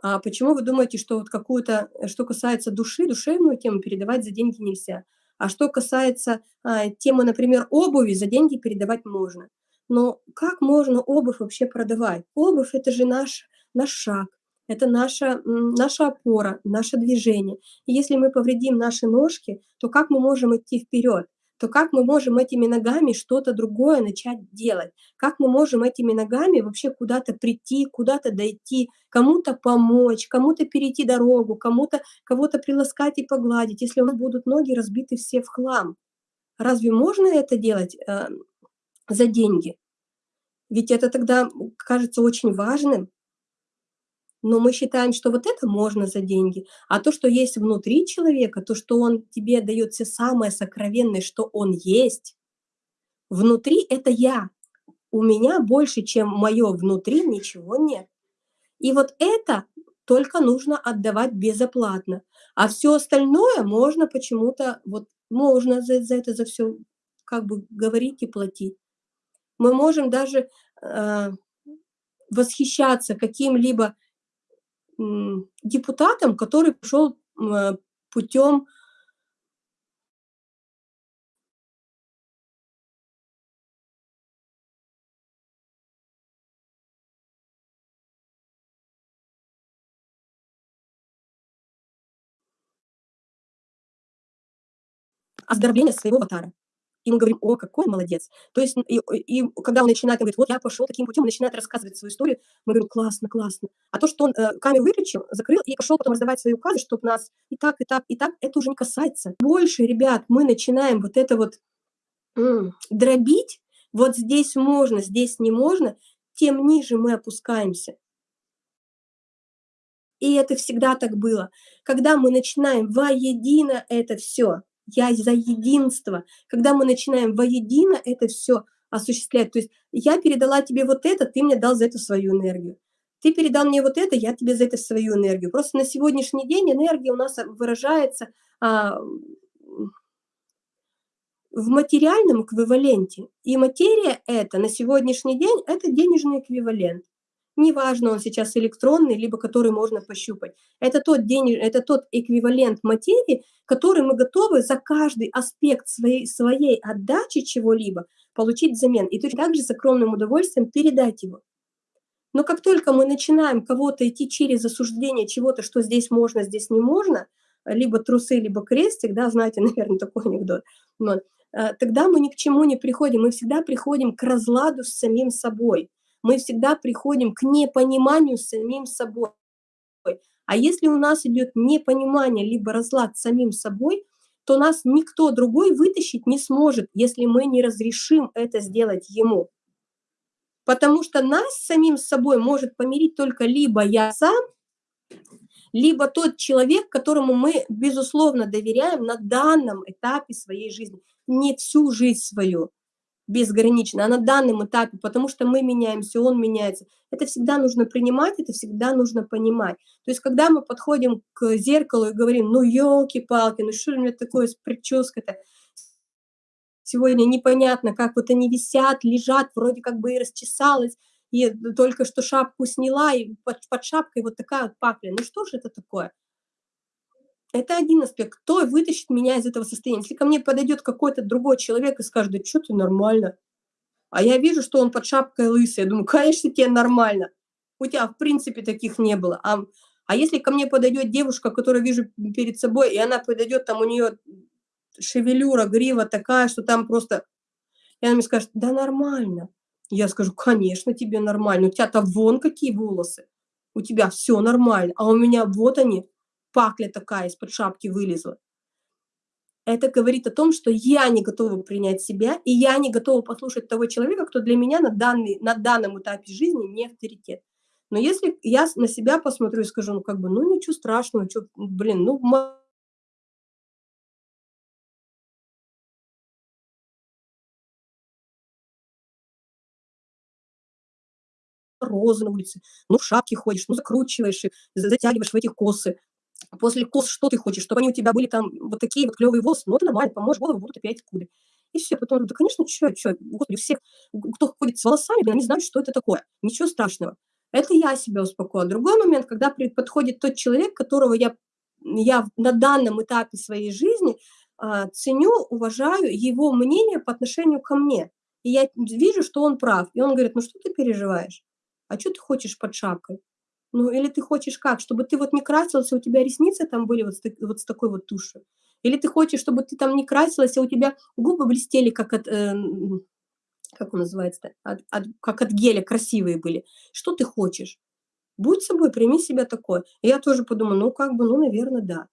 А почему вы думаете, что вот какую-то, что касается души, душевную тему передавать за деньги нельзя? А что касается, а, темы, например, обуви, за деньги передавать можно. Но как можно обувь вообще продавать? Обувь- это же наш наш шаг, это наша, наша опора, наше движение. И если мы повредим наши ножки, то как мы можем идти вперед? То как мы можем этими ногами что-то другое начать делать? Как мы можем этими ногами вообще куда-то прийти, куда-то дойти, кому-то помочь, кому-то перейти дорогу, кому-то кого-то приласкать и погладить, если у нас будут ноги разбиты все в хлам? Разве можно это делать, э, за деньги? Ведь это тогда, кажется очень важным. Но мы считаем, что вот это можно за деньги, а то, что есть внутри человека, то, что он тебе даёт всё самое сокровенное, что он есть, внутри- это я. У меня больше, чем моё внутри, ничего нет. И вот это только нужно отдавать безоплатно, а всё остальное можно почему-то, вот можно за за это за всё как бы говорить и платить. Мы можем даже, э, восхищаться каким-либо, депутатом, который пошёл, м, э, путём оздоровления своего аватара. И мы говорим: "О, какой он молодец!" То есть, и и когда он начинает, он говорит: "Вот я пошёл таким путём", начинает рассказывать свою историю, мы говорим: "Классно, классно". А то, что он, э, камеру выключил, закрыл и пошёл потом раздавать свои указы, чтоб нас и так, и так, и так, это уже не касается. Больше, ребят, мы начинаем вот это вот, м, дробить, вот здесь можно, здесь не можно, тем ниже мы опускаемся. И это всегда так было. Когда мы начинаем воедино это всё, я за единство, когда мы начинаем воедино это всё осуществлять, то есть я передала тебе вот это, ты мне дал за это свою энергию. Ты передал мне вот это, я тебе за это свою энергию. Просто на сегодняшний день энергия у нас, а, выражается, а, в материальном эквиваленте. И материя эта на сегодняшний день- это денежный эквивалент. Неважно, он сейчас электронный, либо который можно пощупать. Это тот дени это тот эквивалент материи, который мы готовы за каждый аспект своей своей отдачи чего-либо получить взамен и точно так же с огромным удовольствием передать его. Но как только мы начинаем кого-то идти через осуждение чего-то, что здесь можно, здесь не можно, либо трусы, либо крестик, да, знаете, наверно, такой анекдот, вот, э, тогда мы ни к чему не приходим. Мы всегда приходим к разладу с самим собой. Мы всегда приходим к непониманию с самим собой. А если у нас идёт непонимание либо разлад с самим собой, то нас никто другой вытащить не сможет, если мы не разрешим это сделать ему. Потому что нас самим собой может помирить только либо я сам, либо тот человек, которому мы безусловно доверяем на данном этапе своей жизни. Не всю жизнь свою безгранично, а на данном этапе, потому что мы меняемся, он меняется. Это всегда нужно принимать, это всегда нужно понимать. То есть когда мы подходим к зеркалу и говорим: "Ну, ёлки-палки, ну что же у меня такое с причёской-то сегодня непонятно, как вот они висят, лежат, вроде как бы и расчесалась, и только что шапку сняла, и под под шапкой вот такая вот пакля. Ну что ж это такое?" Это один аспект. Кто вытащит меня из этого состояния? Если ко мне подойдет какой-то другой человек и скажет: "Да чё ты, нормально". А я вижу, что он под шапкой лысый, я думаю: "Конечно, те нормально. У тя в принципе таких не было". Ам, а если ко мне подойдет девушка, которую вижу перед собой, и она подойдет, там у неё шевелюра, грива такая, что там просто и она мне скажет: "Да нормально". Я скажу: "Конечно, тебе нормально. У тя-то вон какие волосы, у тебя всё нормально, а у меня вот они, пакля такая из-под шапки вылезла". Это говорит о том, что я не готова принять себя, и я не готова послушать того человека, кто для меня на, данный, на данном этапе жизни не авторитет. Но если я на себя посмотрю и скажу, ну, как бы, ну, ничего страшного, что, блин, ну, розы на улице, ну, в шапке ходишь, ну, закручиваешь их, затягиваешь в эти косы. После кос что ты хочешь? Чтобы они у тебя были там вот такие вот клевые волосы? Ну, это нормально, помоешь голову, будут опять кудри. И все. Потом, да, конечно, что, что, господи, у всех, кто ходит с волосами, они знают, что это такое. Ничего страшного. Это я себя успокоила. Другой момент, когда подходит тот человек, которого я, я на данном этапе своей жизни э, ценю, уважаю его мнение по отношению ко мне. И я вижу, что он прав. И он говорит, ну что ты переживаешь? А что ты хочешь под шапкой? Ну, или ты хочешь как? Чтобы ты вот не красилась, а у тебя ресницы там были вот с, вот с такой вот тушью? Или ты хочешь, чтобы ты там не красилась, а у тебя губы блестели, как от, э, как он называется, от, от, как от геля, красивые были? Что ты хочешь? Будь собой, прими себя такой. И я тоже подумала, ну, как бы, ну, наверное, да.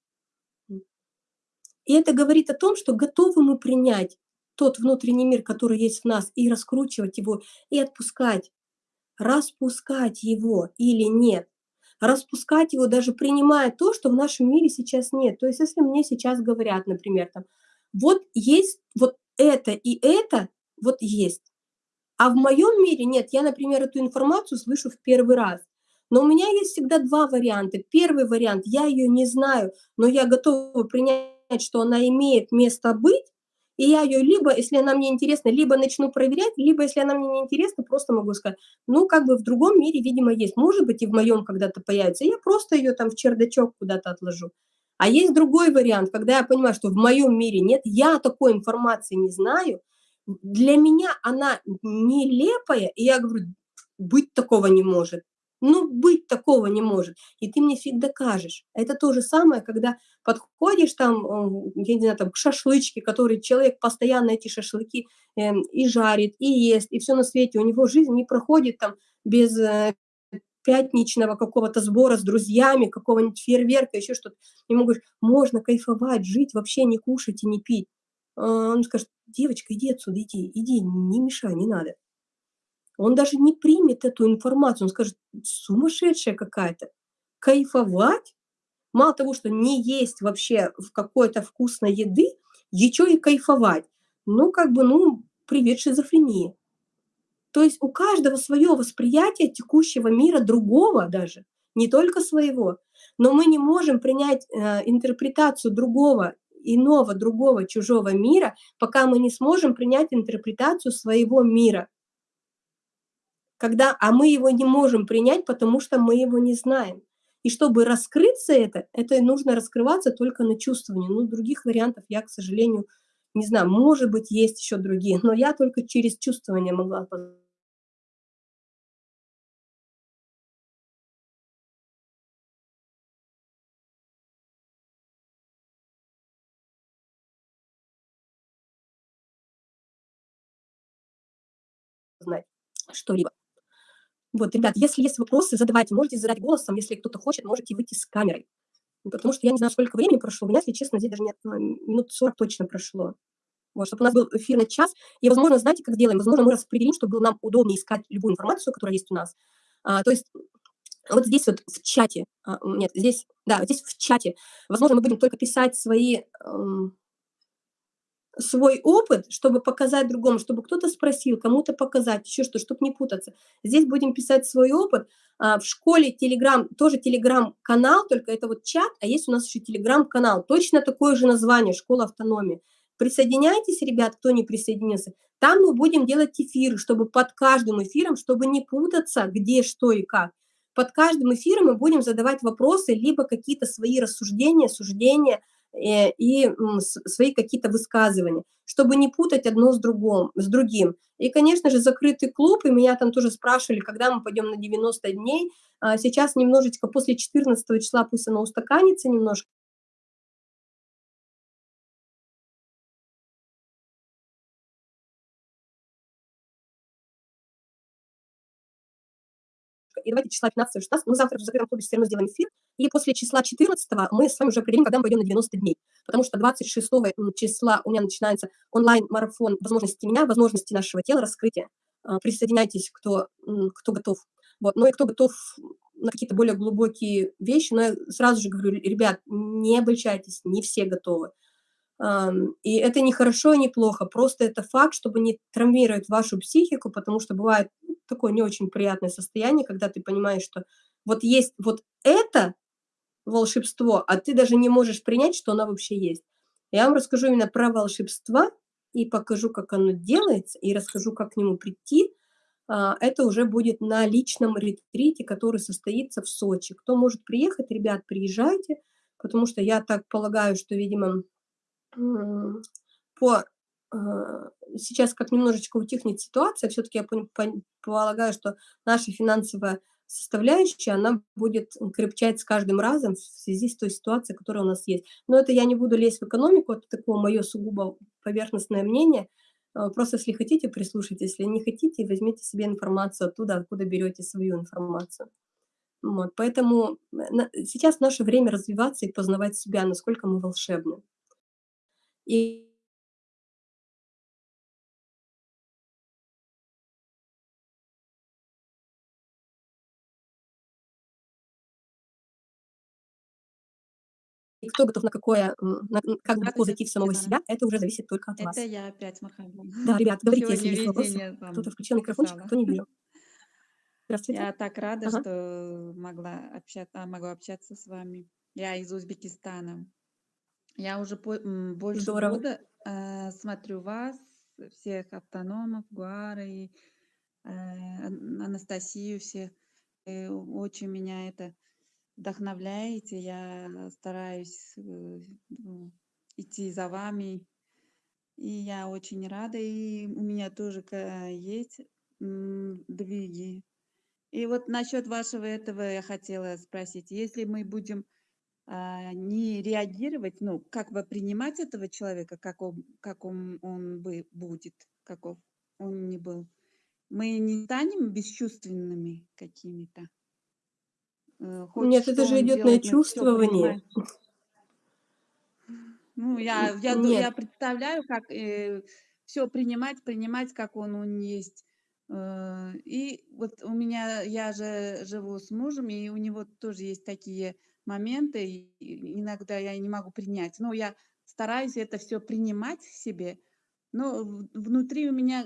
И это говорит о том, что готовы мы принять тот внутренний мир, который есть в нас, и раскручивать его, и отпускать распускать его или нет. Распускать его, даже принимая то, что в нашем мире сейчас нет. То есть если мне сейчас говорят, например, там, вот есть вот это и это, вот есть. А в моем мире нет, я, например, эту информацию слышу в первый раз. Но у меня есть всегда два варианта. Первый вариант, я ее не знаю, но я готова принять, что она имеет место быть, и я ее либо, если она мне интересна, либо начну проверять, либо, если она мне не интересна, просто могу сказать, ну, как бы в другом мире, видимо, есть. Может быть, и в моем когда-то появится. Я просто ее там в чердачок куда-то отложу. А есть другой вариант, когда я понимаю, что в моем мире нет, я такой информации не знаю, для меня она нелепая, и я говорю, быть такого не может. Ну, быть такого не может. И ты мне фиг докажешь. Это то же самое, когда подходишь там, э, я не знаю, там, к шашлычке, который человек постоянно эти шашлыки э, и жарит, и ест, и все на свете. У него жизнь не проходит там без э, пятничного какого-то сбора с друзьями, какого-нибудь фейерверка, еще что-то. Ему говоришь, можно кайфовать, жить, вообще не кушать и не пить. А он скажет, девочка, иди отсюда, иди, иди, не мешай, не надо. Он даже не примет эту информацию, он скажет, сумасшедшая какая-то. Кайфовать? Мало того, что не есть вообще в какой-то вкусной еды, еще и кайфовать. Ну, как бы, ну, привет шизофрении. То есть у каждого свое восприятие текущего мира, другого даже, не только своего. Но мы не можем принять э, интерпретацию другого, иного, другого, чужого мира, пока мы не сможем принять интерпретацию своего мира когда, а мы его не можем принять, потому что мы его не знаем. И чтобы раскрыться это, это нужно раскрываться только на чувствовании. Ну, других вариантов я, к сожалению, не знаю, может быть, есть еще другие, но я только через чувствование могла знать что-либо. Вот, ребят, если есть вопросы, задавайте, можете задать голосом, если кто-то хочет, можете выйти с камерой. Потому что я не знаю, сколько времени прошло, у меня, если честно, здесь даже нет, ну, минут 40 точно прошло. Вот, чтобы у нас был эфир на час, и, возможно, знаете, как сделаем? Возможно, мы распределим, чтобы было нам удобнее искать любую информацию, которая есть у нас. А, то есть вот здесь вот в чате, а, нет, здесь, да, здесь в чате, возможно, мы будем только писать свои эм, свой опыт, чтобы показать другому, чтобы кто-то спросил, кому-то показать, еще что, чтобы не путаться. Здесь будем писать свой опыт. А, в школе Телеграм, тоже Телеграм-канал, только это вот чат, а есть у нас еще Телеграм-канал. Точно такое же название, Школа автономии. Присоединяйтесь, ребят, кто не присоединился. Там мы будем делать эфиры, чтобы под каждым эфиром, чтобы не путаться, где, что и как. Под каждым эфиром мы будем задавать вопросы, либо какие-то свои рассуждения, суждения, и свои какие-то высказывания, чтобы не путать одно с, другом, с другим. И, конечно же, закрытый клуб, и меня там тоже спрашивали, когда мы пойдем на 90 дней. А сейчас немножечко после 14 числа пусть оно устаканится немножко, и давайте числа 15 16 мы завтра в закрытом клубе все равно сделаем эфир, и после числа 14 мы с вами уже определим, когда мы пойдем на 90 дней. потому что 26 числа у меня начинается онлайн-марафон возможности меня, возможности нашего тела, раскрытия. А, присоединяйтесь, кто, кто готов. Вот. Ну и кто готов на какие-то более глубокие вещи, но я сразу же говорю, ребят, не обольщайтесь, не все готовы. И это не хорошо, не плохо, просто это факт, чтобы не травмировать вашу психику, потому что бывает такое не очень приятное состояние, когда ты понимаешь, что вот есть вот это волшебство, а ты даже не можешь принять, что оно вообще есть. Я вам расскажу именно про волшебство и покажу, как оно делается, и расскажу, как к нему прийти. А, это уже будет на личном ретрите, который состоится в Сочи. Кто может приехать, ребят, приезжайте, потому что я так полагаю, что, видимо, по сейчас как немножечко утихнет ситуация, все-таки я полагаю, что наша финансовая составляющая, она будет крепчать с каждым разом в связи с той ситуацией, которая у нас есть. Но это я не буду лезть в экономику, это такое мое сугубо поверхностное мнение. А, просто если хотите, прислушайтесь, если не хотите, возьмите себе информацию оттуда, откуда берете свою информацию. Вот, поэтому сейчас наше время развиваться и познавать себя, насколько мы волшебны. И И кто готов на какое, на как глубоко зайти в самого себя, это уже зависит только от Это вас. я опять Мархаба. Да, ребят, говорите, если есть вопросы. Кто-то включил микрофончик, кто не вижу. Здравствуйте. Я так рада, Ага. что могла общаться, могу общаться с вами. Я из Узбекистана. Я уже по- больше Здорово. года э, смотрю вас, всех автономов, Гуара и э, Ан- Анастасию, всех. Э, очень меня это вдохновляете. Я стараюсь э, ну, идти за вами. И я очень рада. И у меня тоже есть двиги. И вот насчет вашего этого я хотела спросить. Если мы будем а, не реагировать, ну, как бы принимать этого человека, как он, как он, он бы будет, каков он не был, мы не станем бесчувственными какими-то. Э, Хоть Нет, это же идет на чувствование. Ну, я, я, Нет, я представляю, как все принимать, принимать, как он, он есть. Э, И вот у меня, я же живу с мужем, и у него тоже есть такие моменты, и иногда я не могу принять. Но я стараюсь это все принимать в себе, но внутри у меня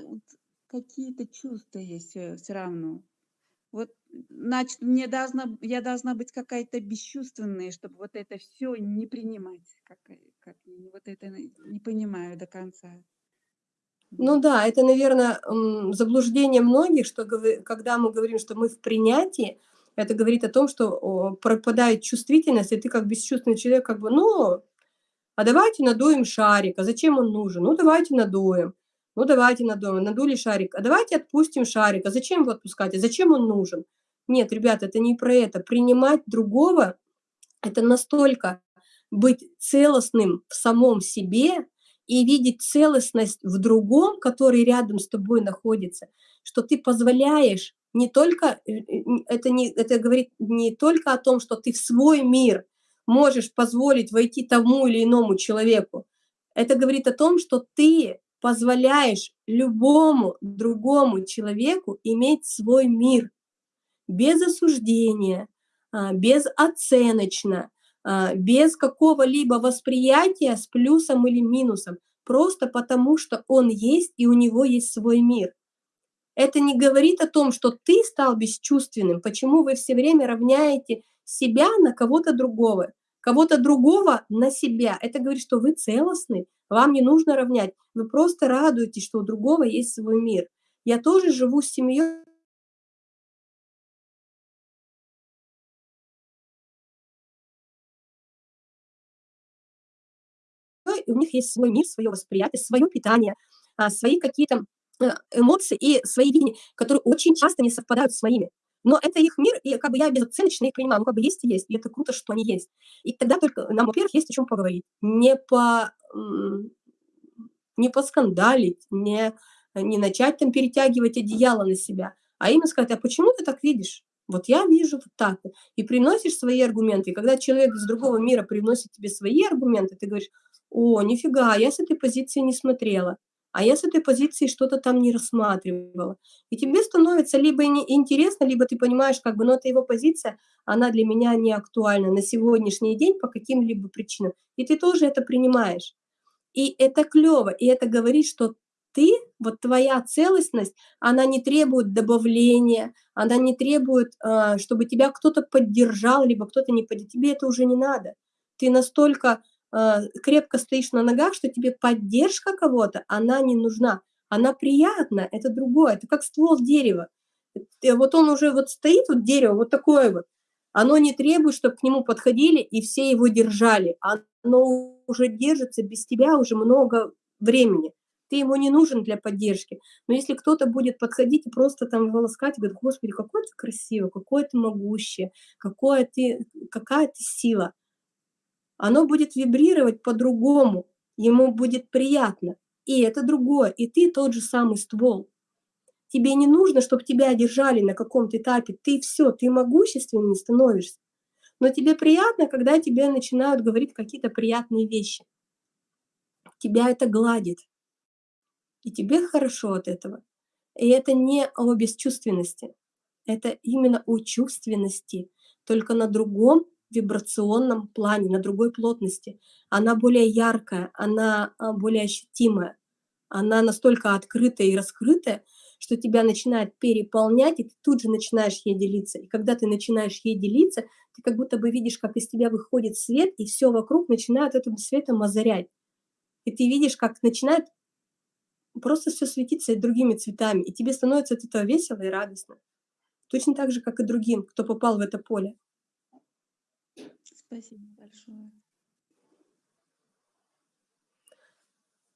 какие-то чувства есть все равно. Вот, значит, мне должна, я должна быть какая-то бесчувственная, чтобы вот это все не принимать. Как, как, вот это не понимаю до конца. ну да, это, наверное, заблуждение многих, что когда мы говорим, что мы в принятии, это говорит о том, что пропадает чувствительность, и ты как бесчувственный человек, как бы, ну, а давайте надуем шарик, а зачем он нужен? Ну, давайте надуем. Ну, давайте надуем. Надули шарик. А давайте отпустим шарик. А зачем его отпускать? А зачем он нужен? Нет, ребята, это не про это. Принимать другого– это настолько быть целостным в самом себе и видеть целостность в другом, который рядом с тобой находится, что ты позволяешь не только, э, э, это, не, это говорит не только о том, что ты в свой мир можешь позволить войти тому или иному человеку. Это говорит о том, что ты позволяешь любому другому человеку иметь свой мир без осуждения, а, безоценочно, а, без какого-либо восприятия с плюсом или минусом, просто потому что он есть и у него есть свой мир. Это не говорит о том, что ты стал бесчувственным, почему вы все время равняете себя на кого-то другого, кого-то другого на себя. Это говорит, что вы целостны, вам не нужно равнять. Вы просто радуетесь, что у другого есть свой мир. Я тоже живу с семьей, есть свой мир, свое восприятие, свое питание, а, свои какие-то э, эмоции и свои видения, которые очень часто не совпадают с моими. Но это их мир, и как бы я безоценочно их принимаю. Ну, как бы есть и есть, и это круто, что они есть. И тогда только нам, во-первых, есть о чем поговорить. Не по не поскандалить, не, не начать там перетягивать одеяло на себя, а именно сказать, а почему ты так видишь? Вот я вижу вот так. И приносишь свои аргументы. И когда человек из другого мира приносит тебе свои аргументы, ты говоришь, О, нифига, я с этой позиции не смотрела, а я с этой позиции что-то там не рассматривала. И тебе становится либо интересно, либо ты понимаешь, как бы, ну, это его позиция, она для меня не актуальна на сегодняшний день по каким-либо причинам. И ты тоже это принимаешь. И это клево, и это говорит, что ты, вот твоя целостность, она не требует добавления, она не требует, а, чтобы тебя кто-то поддержал, либо кто-то не поддержал. Тебе это уже не надо. Ты настолько а, крепко стоишь на ногах, что тебе поддержка кого-то, она не нужна. Она приятна, это другое, это как ствол дерева. Вот он уже вот стоит, вот дерево, вот такое вот, оно не требует, чтобы к нему подходили и все его держали. Оно уже держится без тебя уже много времени. Ты ему не нужен для поддержки. Но если кто-то будет подходить и просто там волоскать, и говорит, господи, какой ты красивый, какое ты могущее, какое ты, какая ты сила, оно будет вибрировать по-другому, ему будет приятно. И это другое, и ты тот же самый ствол. Тебе не нужно, чтобы тебя держали на каком-то этапе. Ты все, ты могущественнее становишься. Но тебе приятно, когда тебе начинают говорить какие-то приятные вещи. Тебя это гладит. И тебе хорошо от этого. И это не о бесчувственности. Это именно о чувственности, только на другом вибрационном плане, на другой плотности. Она более яркая, она а, более ощутимая, она настолько открытая и раскрытая, что тебя начинает переполнять, и ты тут же начинаешь ей делиться. И когда ты начинаешь ей делиться, ты как будто бы видишь, как из тебя выходит свет, и все вокруг начинает этим светом озарять. И ты видишь, как начинает просто все светиться другими цветами, и тебе становится от этого весело и радостно. Точно так же, как и другим, кто попал в это поле. Спасибо большое.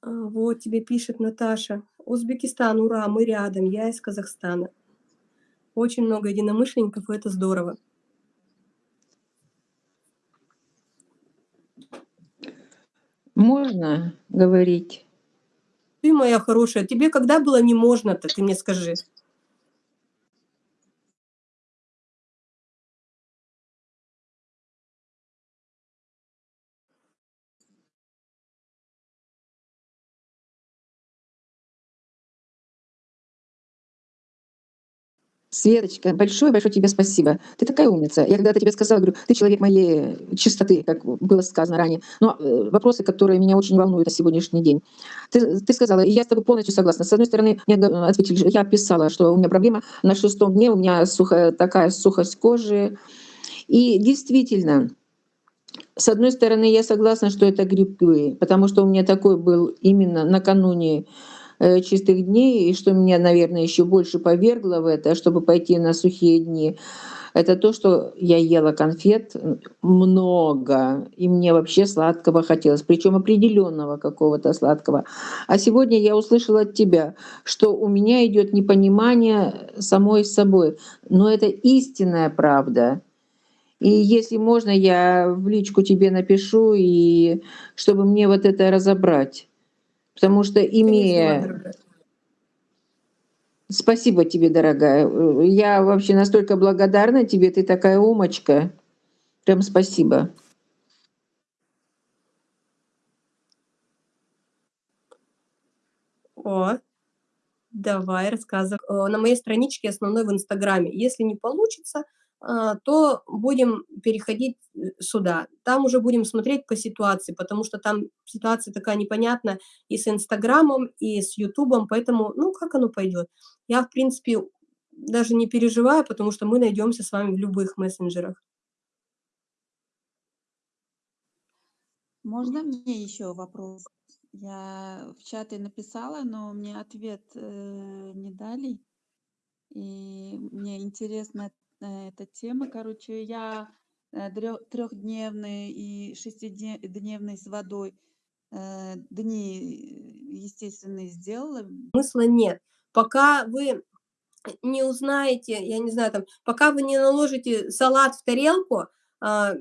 А, вот тебе пишет Наташа. Узбекистан, ура, мы рядом, я из Казахстана. Очень много единомышленников, и это здорово. Можно говорить? Ты моя хорошая, тебе когда было не можно-то, ты мне скажи. Светочка, большое-большое тебе спасибо. Ты такая умница. Я когда-то тебе сказала, говорю, ты человек моей чистоты, как было сказано ранее. Но э, вопросы, которые меня очень волнуют на сегодняшний день. Ты, ты сказала, и я с тобой полностью согласна. С одной стороны, мне ответили, я писала, что у меня проблема на шестом дне, у меня сухая, такая сухость кожи. И действительно, с одной стороны, я согласна, что это грибы, потому что у меня такой был именно накануне чистых дней, и что меня, наверное, еще больше повергло в это, чтобы пойти на сухие дни, это то, что я ела конфет много, и мне вообще сладкого хотелось, причем определенного какого-то сладкого. А сегодня я услышала от тебя, что у меня идет непонимание самой собой, но это истинная правда. И если можно, я в личку тебе напишу, и чтобы мне вот это разобрать. Потому что имея... Спасибо тебе, дорогая. Я вообще настолько благодарна тебе, ты такая умочка. Прям спасибо. О, давай рассказывай. Э, на моей страничке основной в Инстаграме. Если не получится, то будем переходить э, сюда. Там уже будем смотреть по ситуации, потому что там ситуация такая непонятная и с Инстаграмом, и с Ютубом, поэтому, ну, как оно пойдет. Я, в принципе, даже не переживаю, потому что мы найдемся с вами в любых мессенджерах. Можно мне еще вопрос? Я в чате написала, но мне ответ э, не дали. И мне интересно эта тема. Короче, я э, трехдневный и шестидневный с водой э, дни естественные сделала. Смысла нет. Пока вы не узнаете, я не знаю, там, пока вы не наложите салат в тарелку, а,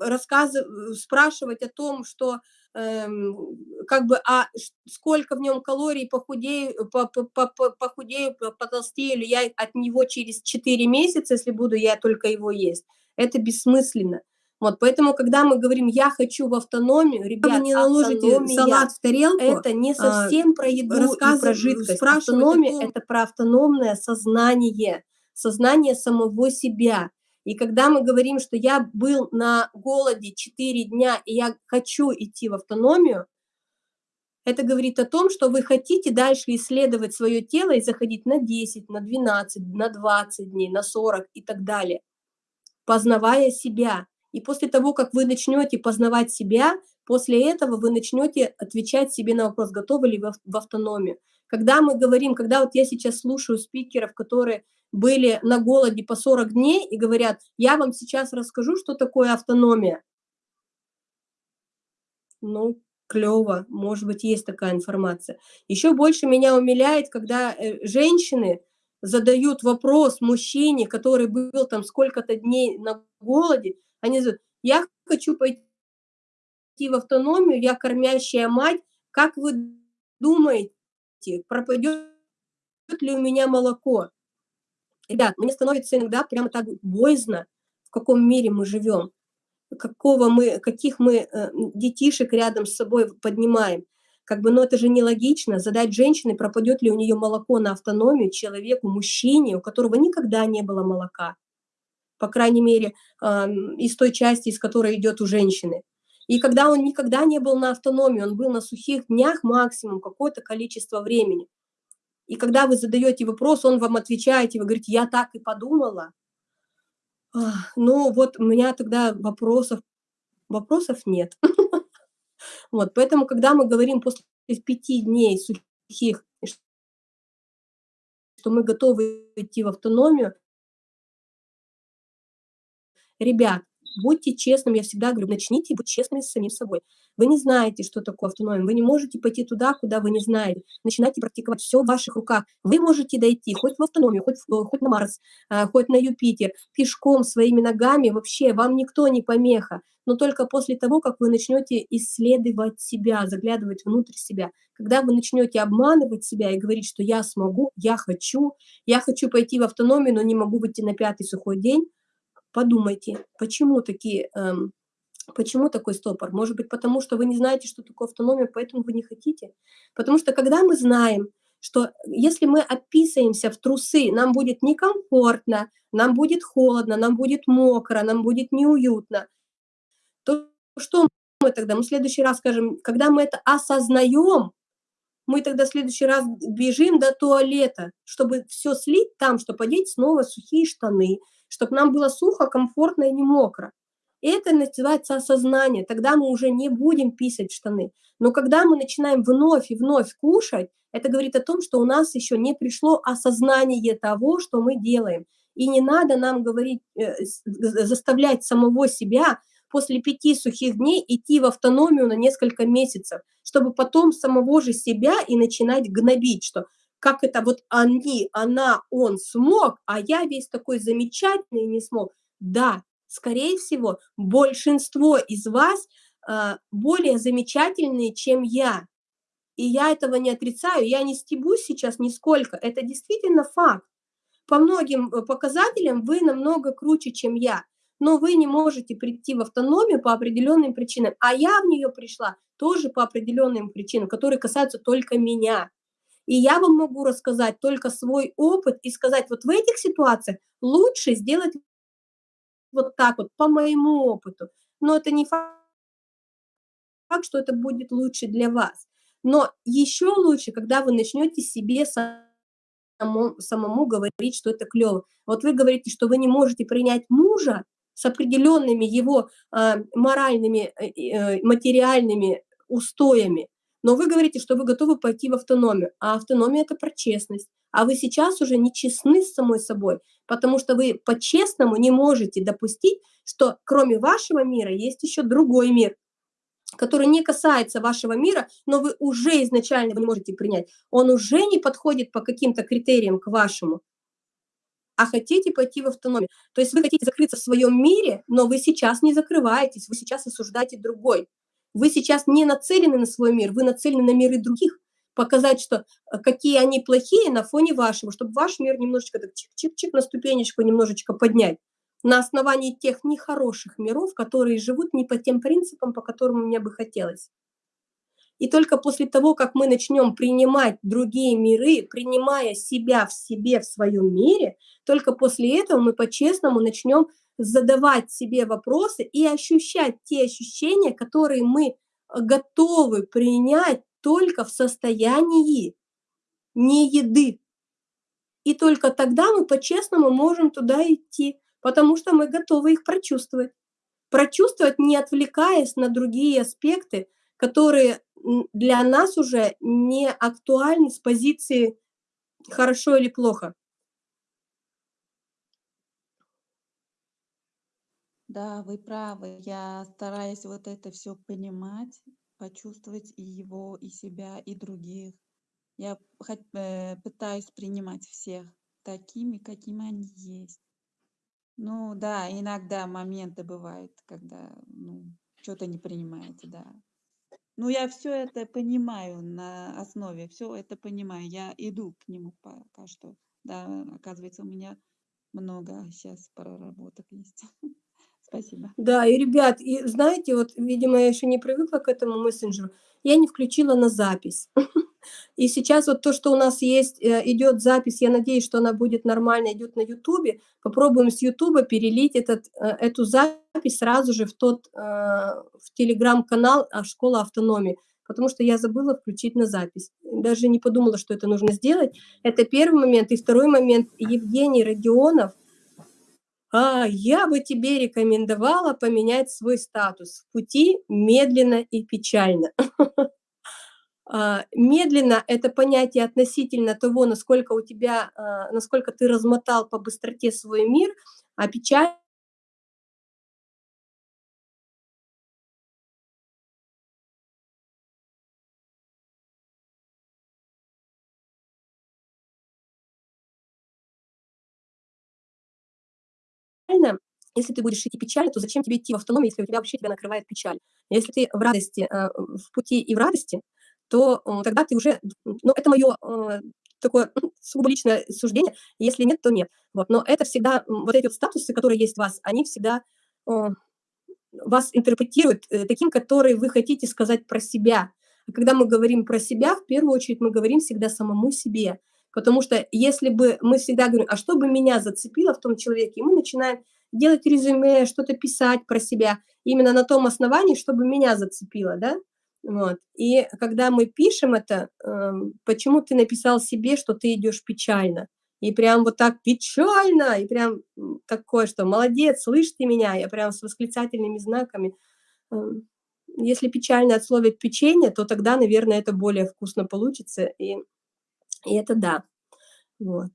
рассказывать, спрашивать о том, что как бы, а сколько в нем калорий, похудею, по, по, по, похудею, потолстею ли я от него через 4 месяца, если буду я только его есть. Это бессмысленно. Вот, поэтому, когда мы говорим «я хочу в автономию», ребят, не наложите салат в тарелку, это не а, совсем про еду и про жидкость. Автономия это про автономное сознание, сознание самого себя. И когда мы говорим, что я был на голоде 4 дня, и я хочу идти в автономию, это говорит о том, что вы хотите дальше исследовать свое тело и заходить на 10, на 12, на 20 дней, на 40 и так далее, познавая себя. И после того, как вы начнете познавать себя, после этого вы начнете отвечать себе на вопрос, готовы ли вы в- автономию. Когда мы говорим, когда вот я сейчас слушаю спикеров, которые были на голоде по 40 дней и говорят, я вам сейчас расскажу, что такое автономия. Ну, клево, может быть, есть такая информация. Еще больше меня умиляет, когда э, женщины задают вопрос мужчине, который был там сколько-то дней на голоде, они говорят, я хочу пойти в автономию, я кормящая мать, как вы думаете, пропадет ли у меня молоко? Ребят, мне становится иногда прямо так боязно, в каком мире мы живем какого мы, каких мы э, детишек рядом с собой поднимаем. Как бы, ну это же нелогично задать женщине, пропадет ли у нее молоко на автономию человеку, мужчине, у которого никогда не было молока. По крайней мере, э, из той части, из которой идет у женщины. И когда он никогда не был на автономии, он был на сухих днях максимум какое-то количество времени. И когда вы задаете вопрос, он вам отвечает, и вы говорите, я так и подумала, ну, вот у меня тогда вопросов вопросов нет. Вот, поэтому, когда мы говорим после 5 дней сухих, что мы готовы идти в автономию ребят, будьте честными, я всегда говорю, начните быть честными с самим собой. Вы не знаете, что такое автономия, вы не можете пойти туда, куда вы не знаете. Начинайте практиковать, всё в ваших руках. Вы можете дойти хоть в автономию, хоть в хоть на Марс, а, хоть на Юпитер, пешком, своими ногами, вообще вам никто не помеха. Но только после того, как вы начнете исследовать себя, заглядывать внутрь себя. Когда вы начнете обманывать себя и говорить, что я смогу, я хочу, я хочу пойти в автономию, но не могу выйти на 5 сухой день, подумайте, почему такие, эм, почему такой стопор? Может быть, потому что вы не знаете, что такое автономия, поэтому вы не хотите? Потому что когда мы знаем, что если мы описываемся в трусы, нам будет некомфортно, нам будет холодно, нам будет мокро, нам будет неуютно, то что мы тогда? Мы в следующий раз скажем, когда мы это осознаем, мы тогда в следующий раз бежим до туалета, чтобы все слить там, чтобы одеть снова сухие штаны, чтобы нам было сухо, комфортно и не мокро. Это называется осознание. Тогда мы уже не будем писать штаны. Но когда мы начинаем вновь и вновь кушать, это говорит о том, что у нас еще не пришло осознание того, что мы делаем. И не надо нам говорить, э, заставлять самого себя после 5 сухих дней идти в автономию на несколько месяцев, чтобы потом самого же себя и начинать гнобить, что как это вот они, она, он смог, а я весь такой замечательный не смог. Да, скорее всего, большинство из вас э, более замечательные, чем я. И я этого не отрицаю, я не стебусь сейчас нисколько, это действительно факт. По многим э, показателям вы намного круче, чем я, но вы не можете прийти в автономию по определенным причинам, а я в нее пришла тоже по определенным причинам, которые касаются только меня. И я вам могу рассказать только свой опыт и сказать, вот в этих ситуациях лучше сделать вот так вот, по моему опыту. Но это не факт, что это будет лучше для вас. Но еще лучше, когда вы начнете себе самому, самому говорить, что это клево. Вот вы говорите, что вы не можете принять мужа с определенными его э, моральными, э, материальными устоями, но вы говорите, что вы готовы пойти в автономию, а автономия это про честность. А вы сейчас уже не честны с самой собой, потому что вы по-честному не можете допустить, что кроме вашего мира есть еще другой мир, который не касается вашего мира, но вы уже изначально не можете принять. Он уже не подходит по каким-то критериям к вашему, а хотите пойти в автономию. То есть вы хотите закрыться в своем мире, но вы сейчас не закрываетесь, вы сейчас осуждаете другой. Вы сейчас не нацелены на свой мир, вы нацелены на миры других. Показать, что э, какие они плохие на фоне вашего, чтобы ваш мир немножечко так чик-чик-чик на ступенечку немножечко поднять. на основании тех нехороших миров, которые живут не по тем принципам, по которым мне бы хотелось. И только после того, как мы начнем принимать другие миры, принимая себя в себе, в своем мире, только после этого мы по-честному начнем задавать себе вопросы и ощущать те ощущения, которые мы готовы принять только в состоянии не еды. И только тогда мы по-честному можем туда идти, потому что мы готовы их прочувствовать. Прочувствовать, не отвлекаясь на другие аспекты, которые для нас уже не актуальны с позиции хорошо или плохо. Да, вы правы. Я стараюсь вот это все понимать, почувствовать и его, и себя, и других. Я э, пытаюсь принимать всех такими, какими они есть. Ну да, иногда моменты бывают, когда ну, что-то не принимаете, да. Ну, я все это понимаю на основе, все это понимаю. Я иду к нему пока что. Да, оказывается, у меня много сейчас проработок есть. Спасибо. Да, и, ребят, и знаете, вот, видимо, я еще не привыкла к этому мессенджеру, я не включила на запись. И сейчас вот то, что у нас есть, э, идет запись, я надеюсь, что она будет нормально, идет на Ютубе. Попробуем с Ютуба перелить этот, э, эту запись сразу же в тот, э, в телеграм-канал а, «Школа автономии», потому что я забыла включить на запись. Даже не подумала, что это нужно сделать. Это первый момент. И второй момент. Евгений Родионов, а, я бы тебе рекомендовала поменять свой статус в пути медленно и печально. А, медленно – это понятие относительно того, насколько у тебя, а, насколько ты размотал по быстроте свой мир, а печаль если ты будешь идти печально, то зачем тебе идти в автономию, если у тебя вообще тебя накрывает печаль? Если ты в радости, в пути и в радости, то э, тогда ты уже, ну, это мое э, такое сугубо личное суждение, если нет, то нет. Вот, но это всегда, вот эти вот статусы, которые есть у вас, они всегда э, вас интерпретируют таким, который вы хотите сказать про себя. А когда мы говорим про себя, в первую очередь мы говорим всегда самому себе. Потому что если бы мы всегда говорим, а что бы меня зацепило в том человеке, мы начинаем делать резюме, что-то писать про себя именно на том основании, чтобы меня зацепило, да, вот. И когда мы пишем это, э, почему ты написал себе, что ты идешь печально? И прям вот так печально, и прям такое, что молодец, слышь ты меня, я прям с восклицательными знаками. Э, если печально от печенье, то тогда, наверное, это более вкусно получится, и, и это да. Вот.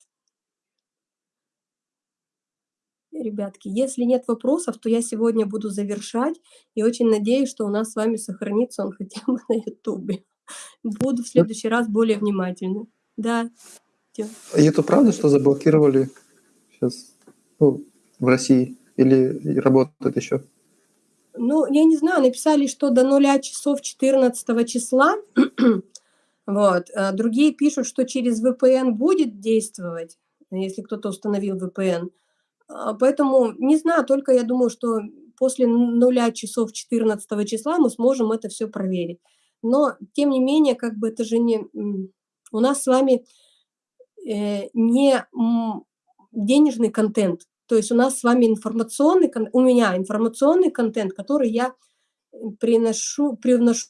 Ребятки. Если нет вопросов, то я сегодня буду завершать. И очень надеюсь, что у нас с вами сохранится он хотя бы на ютубе. Буду в следующий раз более внимательна. Да. И это правда, что заблокировали сейчас ну, в России? Или работает еще? Ну, я не знаю, написали, что до нуля часов 14 числа. вот. А другие пишут, что через VPN будет действовать, если кто-то установил VPN. А, поэтому не знаю, только я думаю, что после нуля часов 14 числа мы сможем это все проверить. Но, тем не менее, как бы это же не... У нас с вами э, не денежный контент, то есть у нас с вами информационный, у меня информационный контент, который я приношу, привношу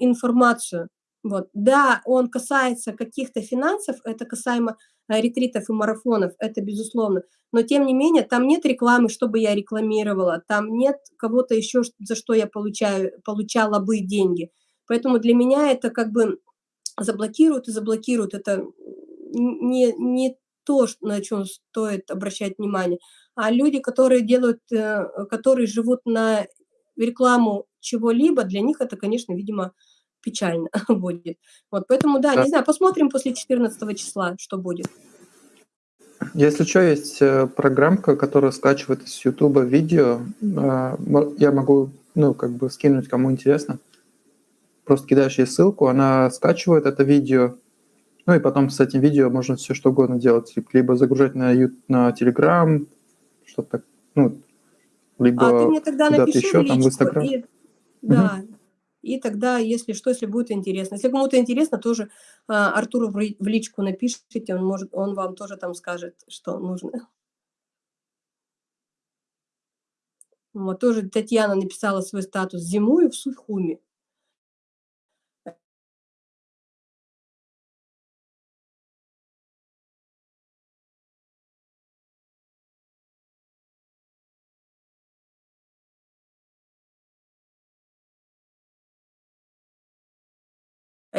информацию. Вот. Да, он касается каких-то финансов, это касаемо Э, ретритов и марафонов, это безусловно. Но тем не менее, там нет рекламы, чтобы я рекламировала, там нет кого-то еще, за что я получаю, получала бы деньги. Поэтому для меня это как бы заблокируют и заблокируют. Это не, не то, на чем стоит обращать внимание. А люди, которые делают, э, которые живут на рекламу чего-либо, для них это, конечно, видимо, печально будет. Вот, поэтому, да, да, не знаю, посмотрим после 14 числа, что будет. Если что, есть э, программка, которая скачивает из YouTube видео. А, я могу, ну, как бы скинуть, кому интересно. Просто кидаешь ей ссылку, она скачивает это видео, ну и потом с этим видео можно все что угодно делать, либо загружать на, на Telegram, что-то Ну, А ты либо мне тогда напиши еще, там в Инстаграм. и да, и тогда, если что, если будет интересно. Если кому-то интересно, тоже а, Артуру в в личку напишите, он может, он вам тоже там скажет, что нужно. Вот тоже Татьяна написала свой статус «Зимую в Сухуми».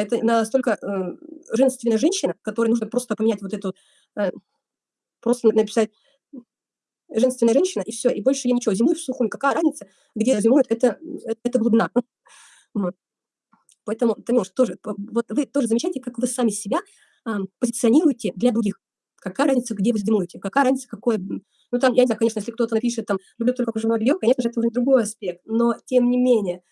Это настолько э, женственная женщина, которой нужно просто поменять вот эту, э, просто написать женственная женщина, и все, и больше я ничего. Зимой в Сухуми, какая разница, где зимует, это, это, это глубина. Поэтому, Танюш, тоже, вот вы тоже замечаете, как вы сами себя а, позиционируете для других. Какая разница, где вы зимуете, какая разница, какое... Ну, там, я не знаю, конечно, если кто-то напишет, там, люблю только кружевное белье, конечно же, это уже другой аспект, но, тем не менее,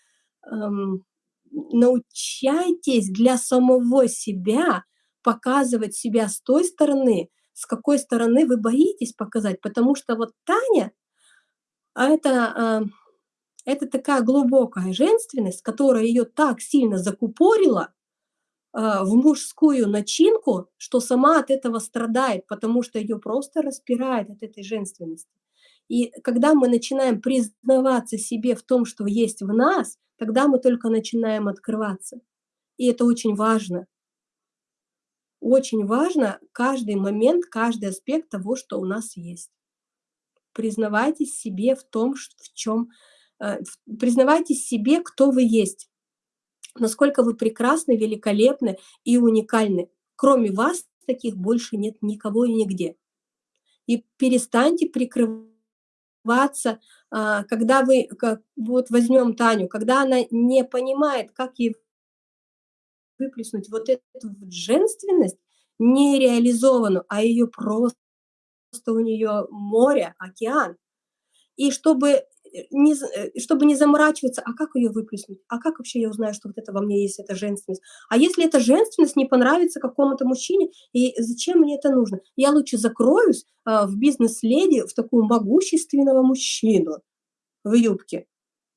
ам, научайтесь для самого себя показывать себя с той стороны, с какой стороны вы боитесь показать, потому что вот Таня, а это, а, это такая глубокая женственность, которая ее так сильно закупорила а, в мужскую начинку, что сама от этого страдает, потому что ее просто распирает от этой женственности. И когда мы начинаем признаваться себе в том, что есть в нас, тогда мы только начинаем открываться. И это очень важно. Очень важно каждый момент, каждый аспект того, что у нас есть. Признавайтесь себе в том, в чем, э, признавайтесь себе, кто вы есть, насколько вы прекрасны, великолепны и уникальны. Кроме вас таких больше нет никого и нигде. И перестаньте прикрываться, а, когда вы, как, вот возьмем Таню, когда она не понимает, как ей выплеснуть вот эту вот женственность нереализованную, а ее просто у нее море, океан. И чтобы не, з- э, чтобы не заморачиваться, а как ее выплеснуть? А как вообще я узнаю, что вот это во мне есть, эта женственность? А если эта женственность не понравится какому-то мужчине, и зачем мне это нужно? Я лучше закроюсь а, в бизнес-леди, в такую могущественного мужчину в юбке.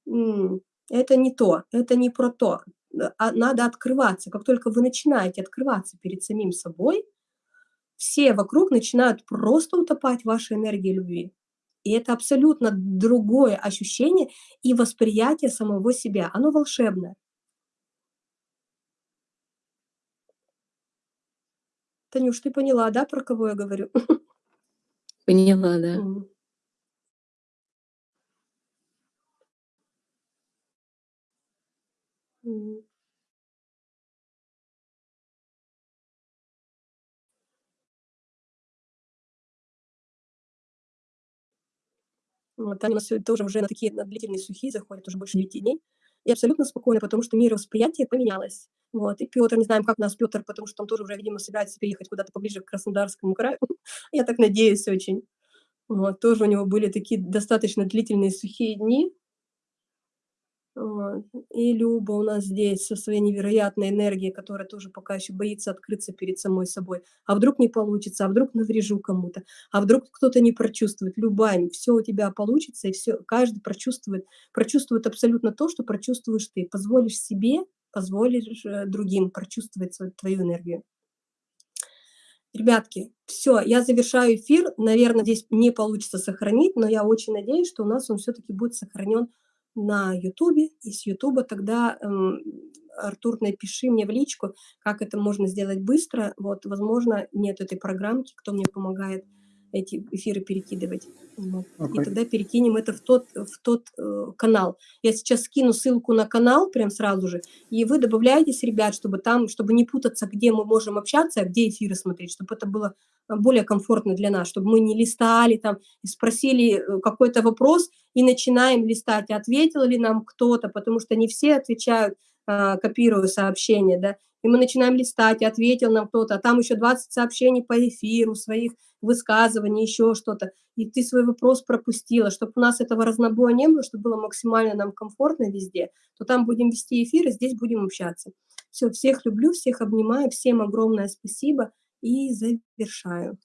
М, Это не то, это не про то. Э, а Надо открываться. Как только вы начинаете открываться перед самим собой, все вокруг начинают просто утопать в вашей энергии любви. И это абсолютно другое ощущение и восприятие самого себя. Оно волшебное. Танюш, ты поняла, да, про кого я говорю? Поняла, да. Мгм. Вот, Таня у нас тоже уже на такие на длительные сухие заходит, уже больше 9 дней. И абсолютно спокойно, потому что мировосприятие поменялось. Вот. И Петр, не знаем, как у нас Петр, потому что он тоже уже, видимо, собирается переехать куда-то поближе к Краснодарскому краю. Я так надеюсь очень. Вот. Тоже у него были такие достаточно длительные сухие дни. И Люба у нас здесь со своей невероятной энергией, которая тоже пока еще боится открыться перед самой собой. А вдруг не получится, а вдруг наврежу кому-то, а вдруг кто-то не прочувствует. Любань, все у тебя получится, и все, каждый прочувствует, прочувствует абсолютно то, что прочувствуешь ты. Позволишь себе, позволишь э, другим прочувствовать свою, твою энергию. Ребятки, все, я завершаю эфир. Наверное, здесь не получится сохранить, но я очень надеюсь, что у нас он все-таки будет сохранен на Ютубе, и с Ютуба тогда, эм, Артур, напиши мне в личку, как это можно сделать быстро. Вот, возможно, нет этой программки, кто мне помогает эти эфиры перекидывать. Вот. И Окей. тогда перекинем это в тот, в тот э, канал. Я сейчас скину ссылку на канал прям сразу же, и вы добавляетесь, ребят, чтобы там, чтобы не путаться, где мы можем общаться, а где эфиры смотреть, чтобы это было э, более комфортно для нас, чтобы мы не листали там и спросили э, какой-то вопрос и начинаем листать, ответил ли нам кто-то, потому что не все отвечают, а, копируя сообщения, да, и мы начинаем листать, и ответил нам кто-то, а там еще 20 сообщений по эфиру, своих высказываний, еще что-то, и ты свой вопрос пропустила, чтобы у нас этого разнобоя не было, чтобы было максимально нам комфортно везде, то там будем вести эфир, и здесь будем общаться. Все, всех люблю, всех обнимаю, всем огромное спасибо и завершаю.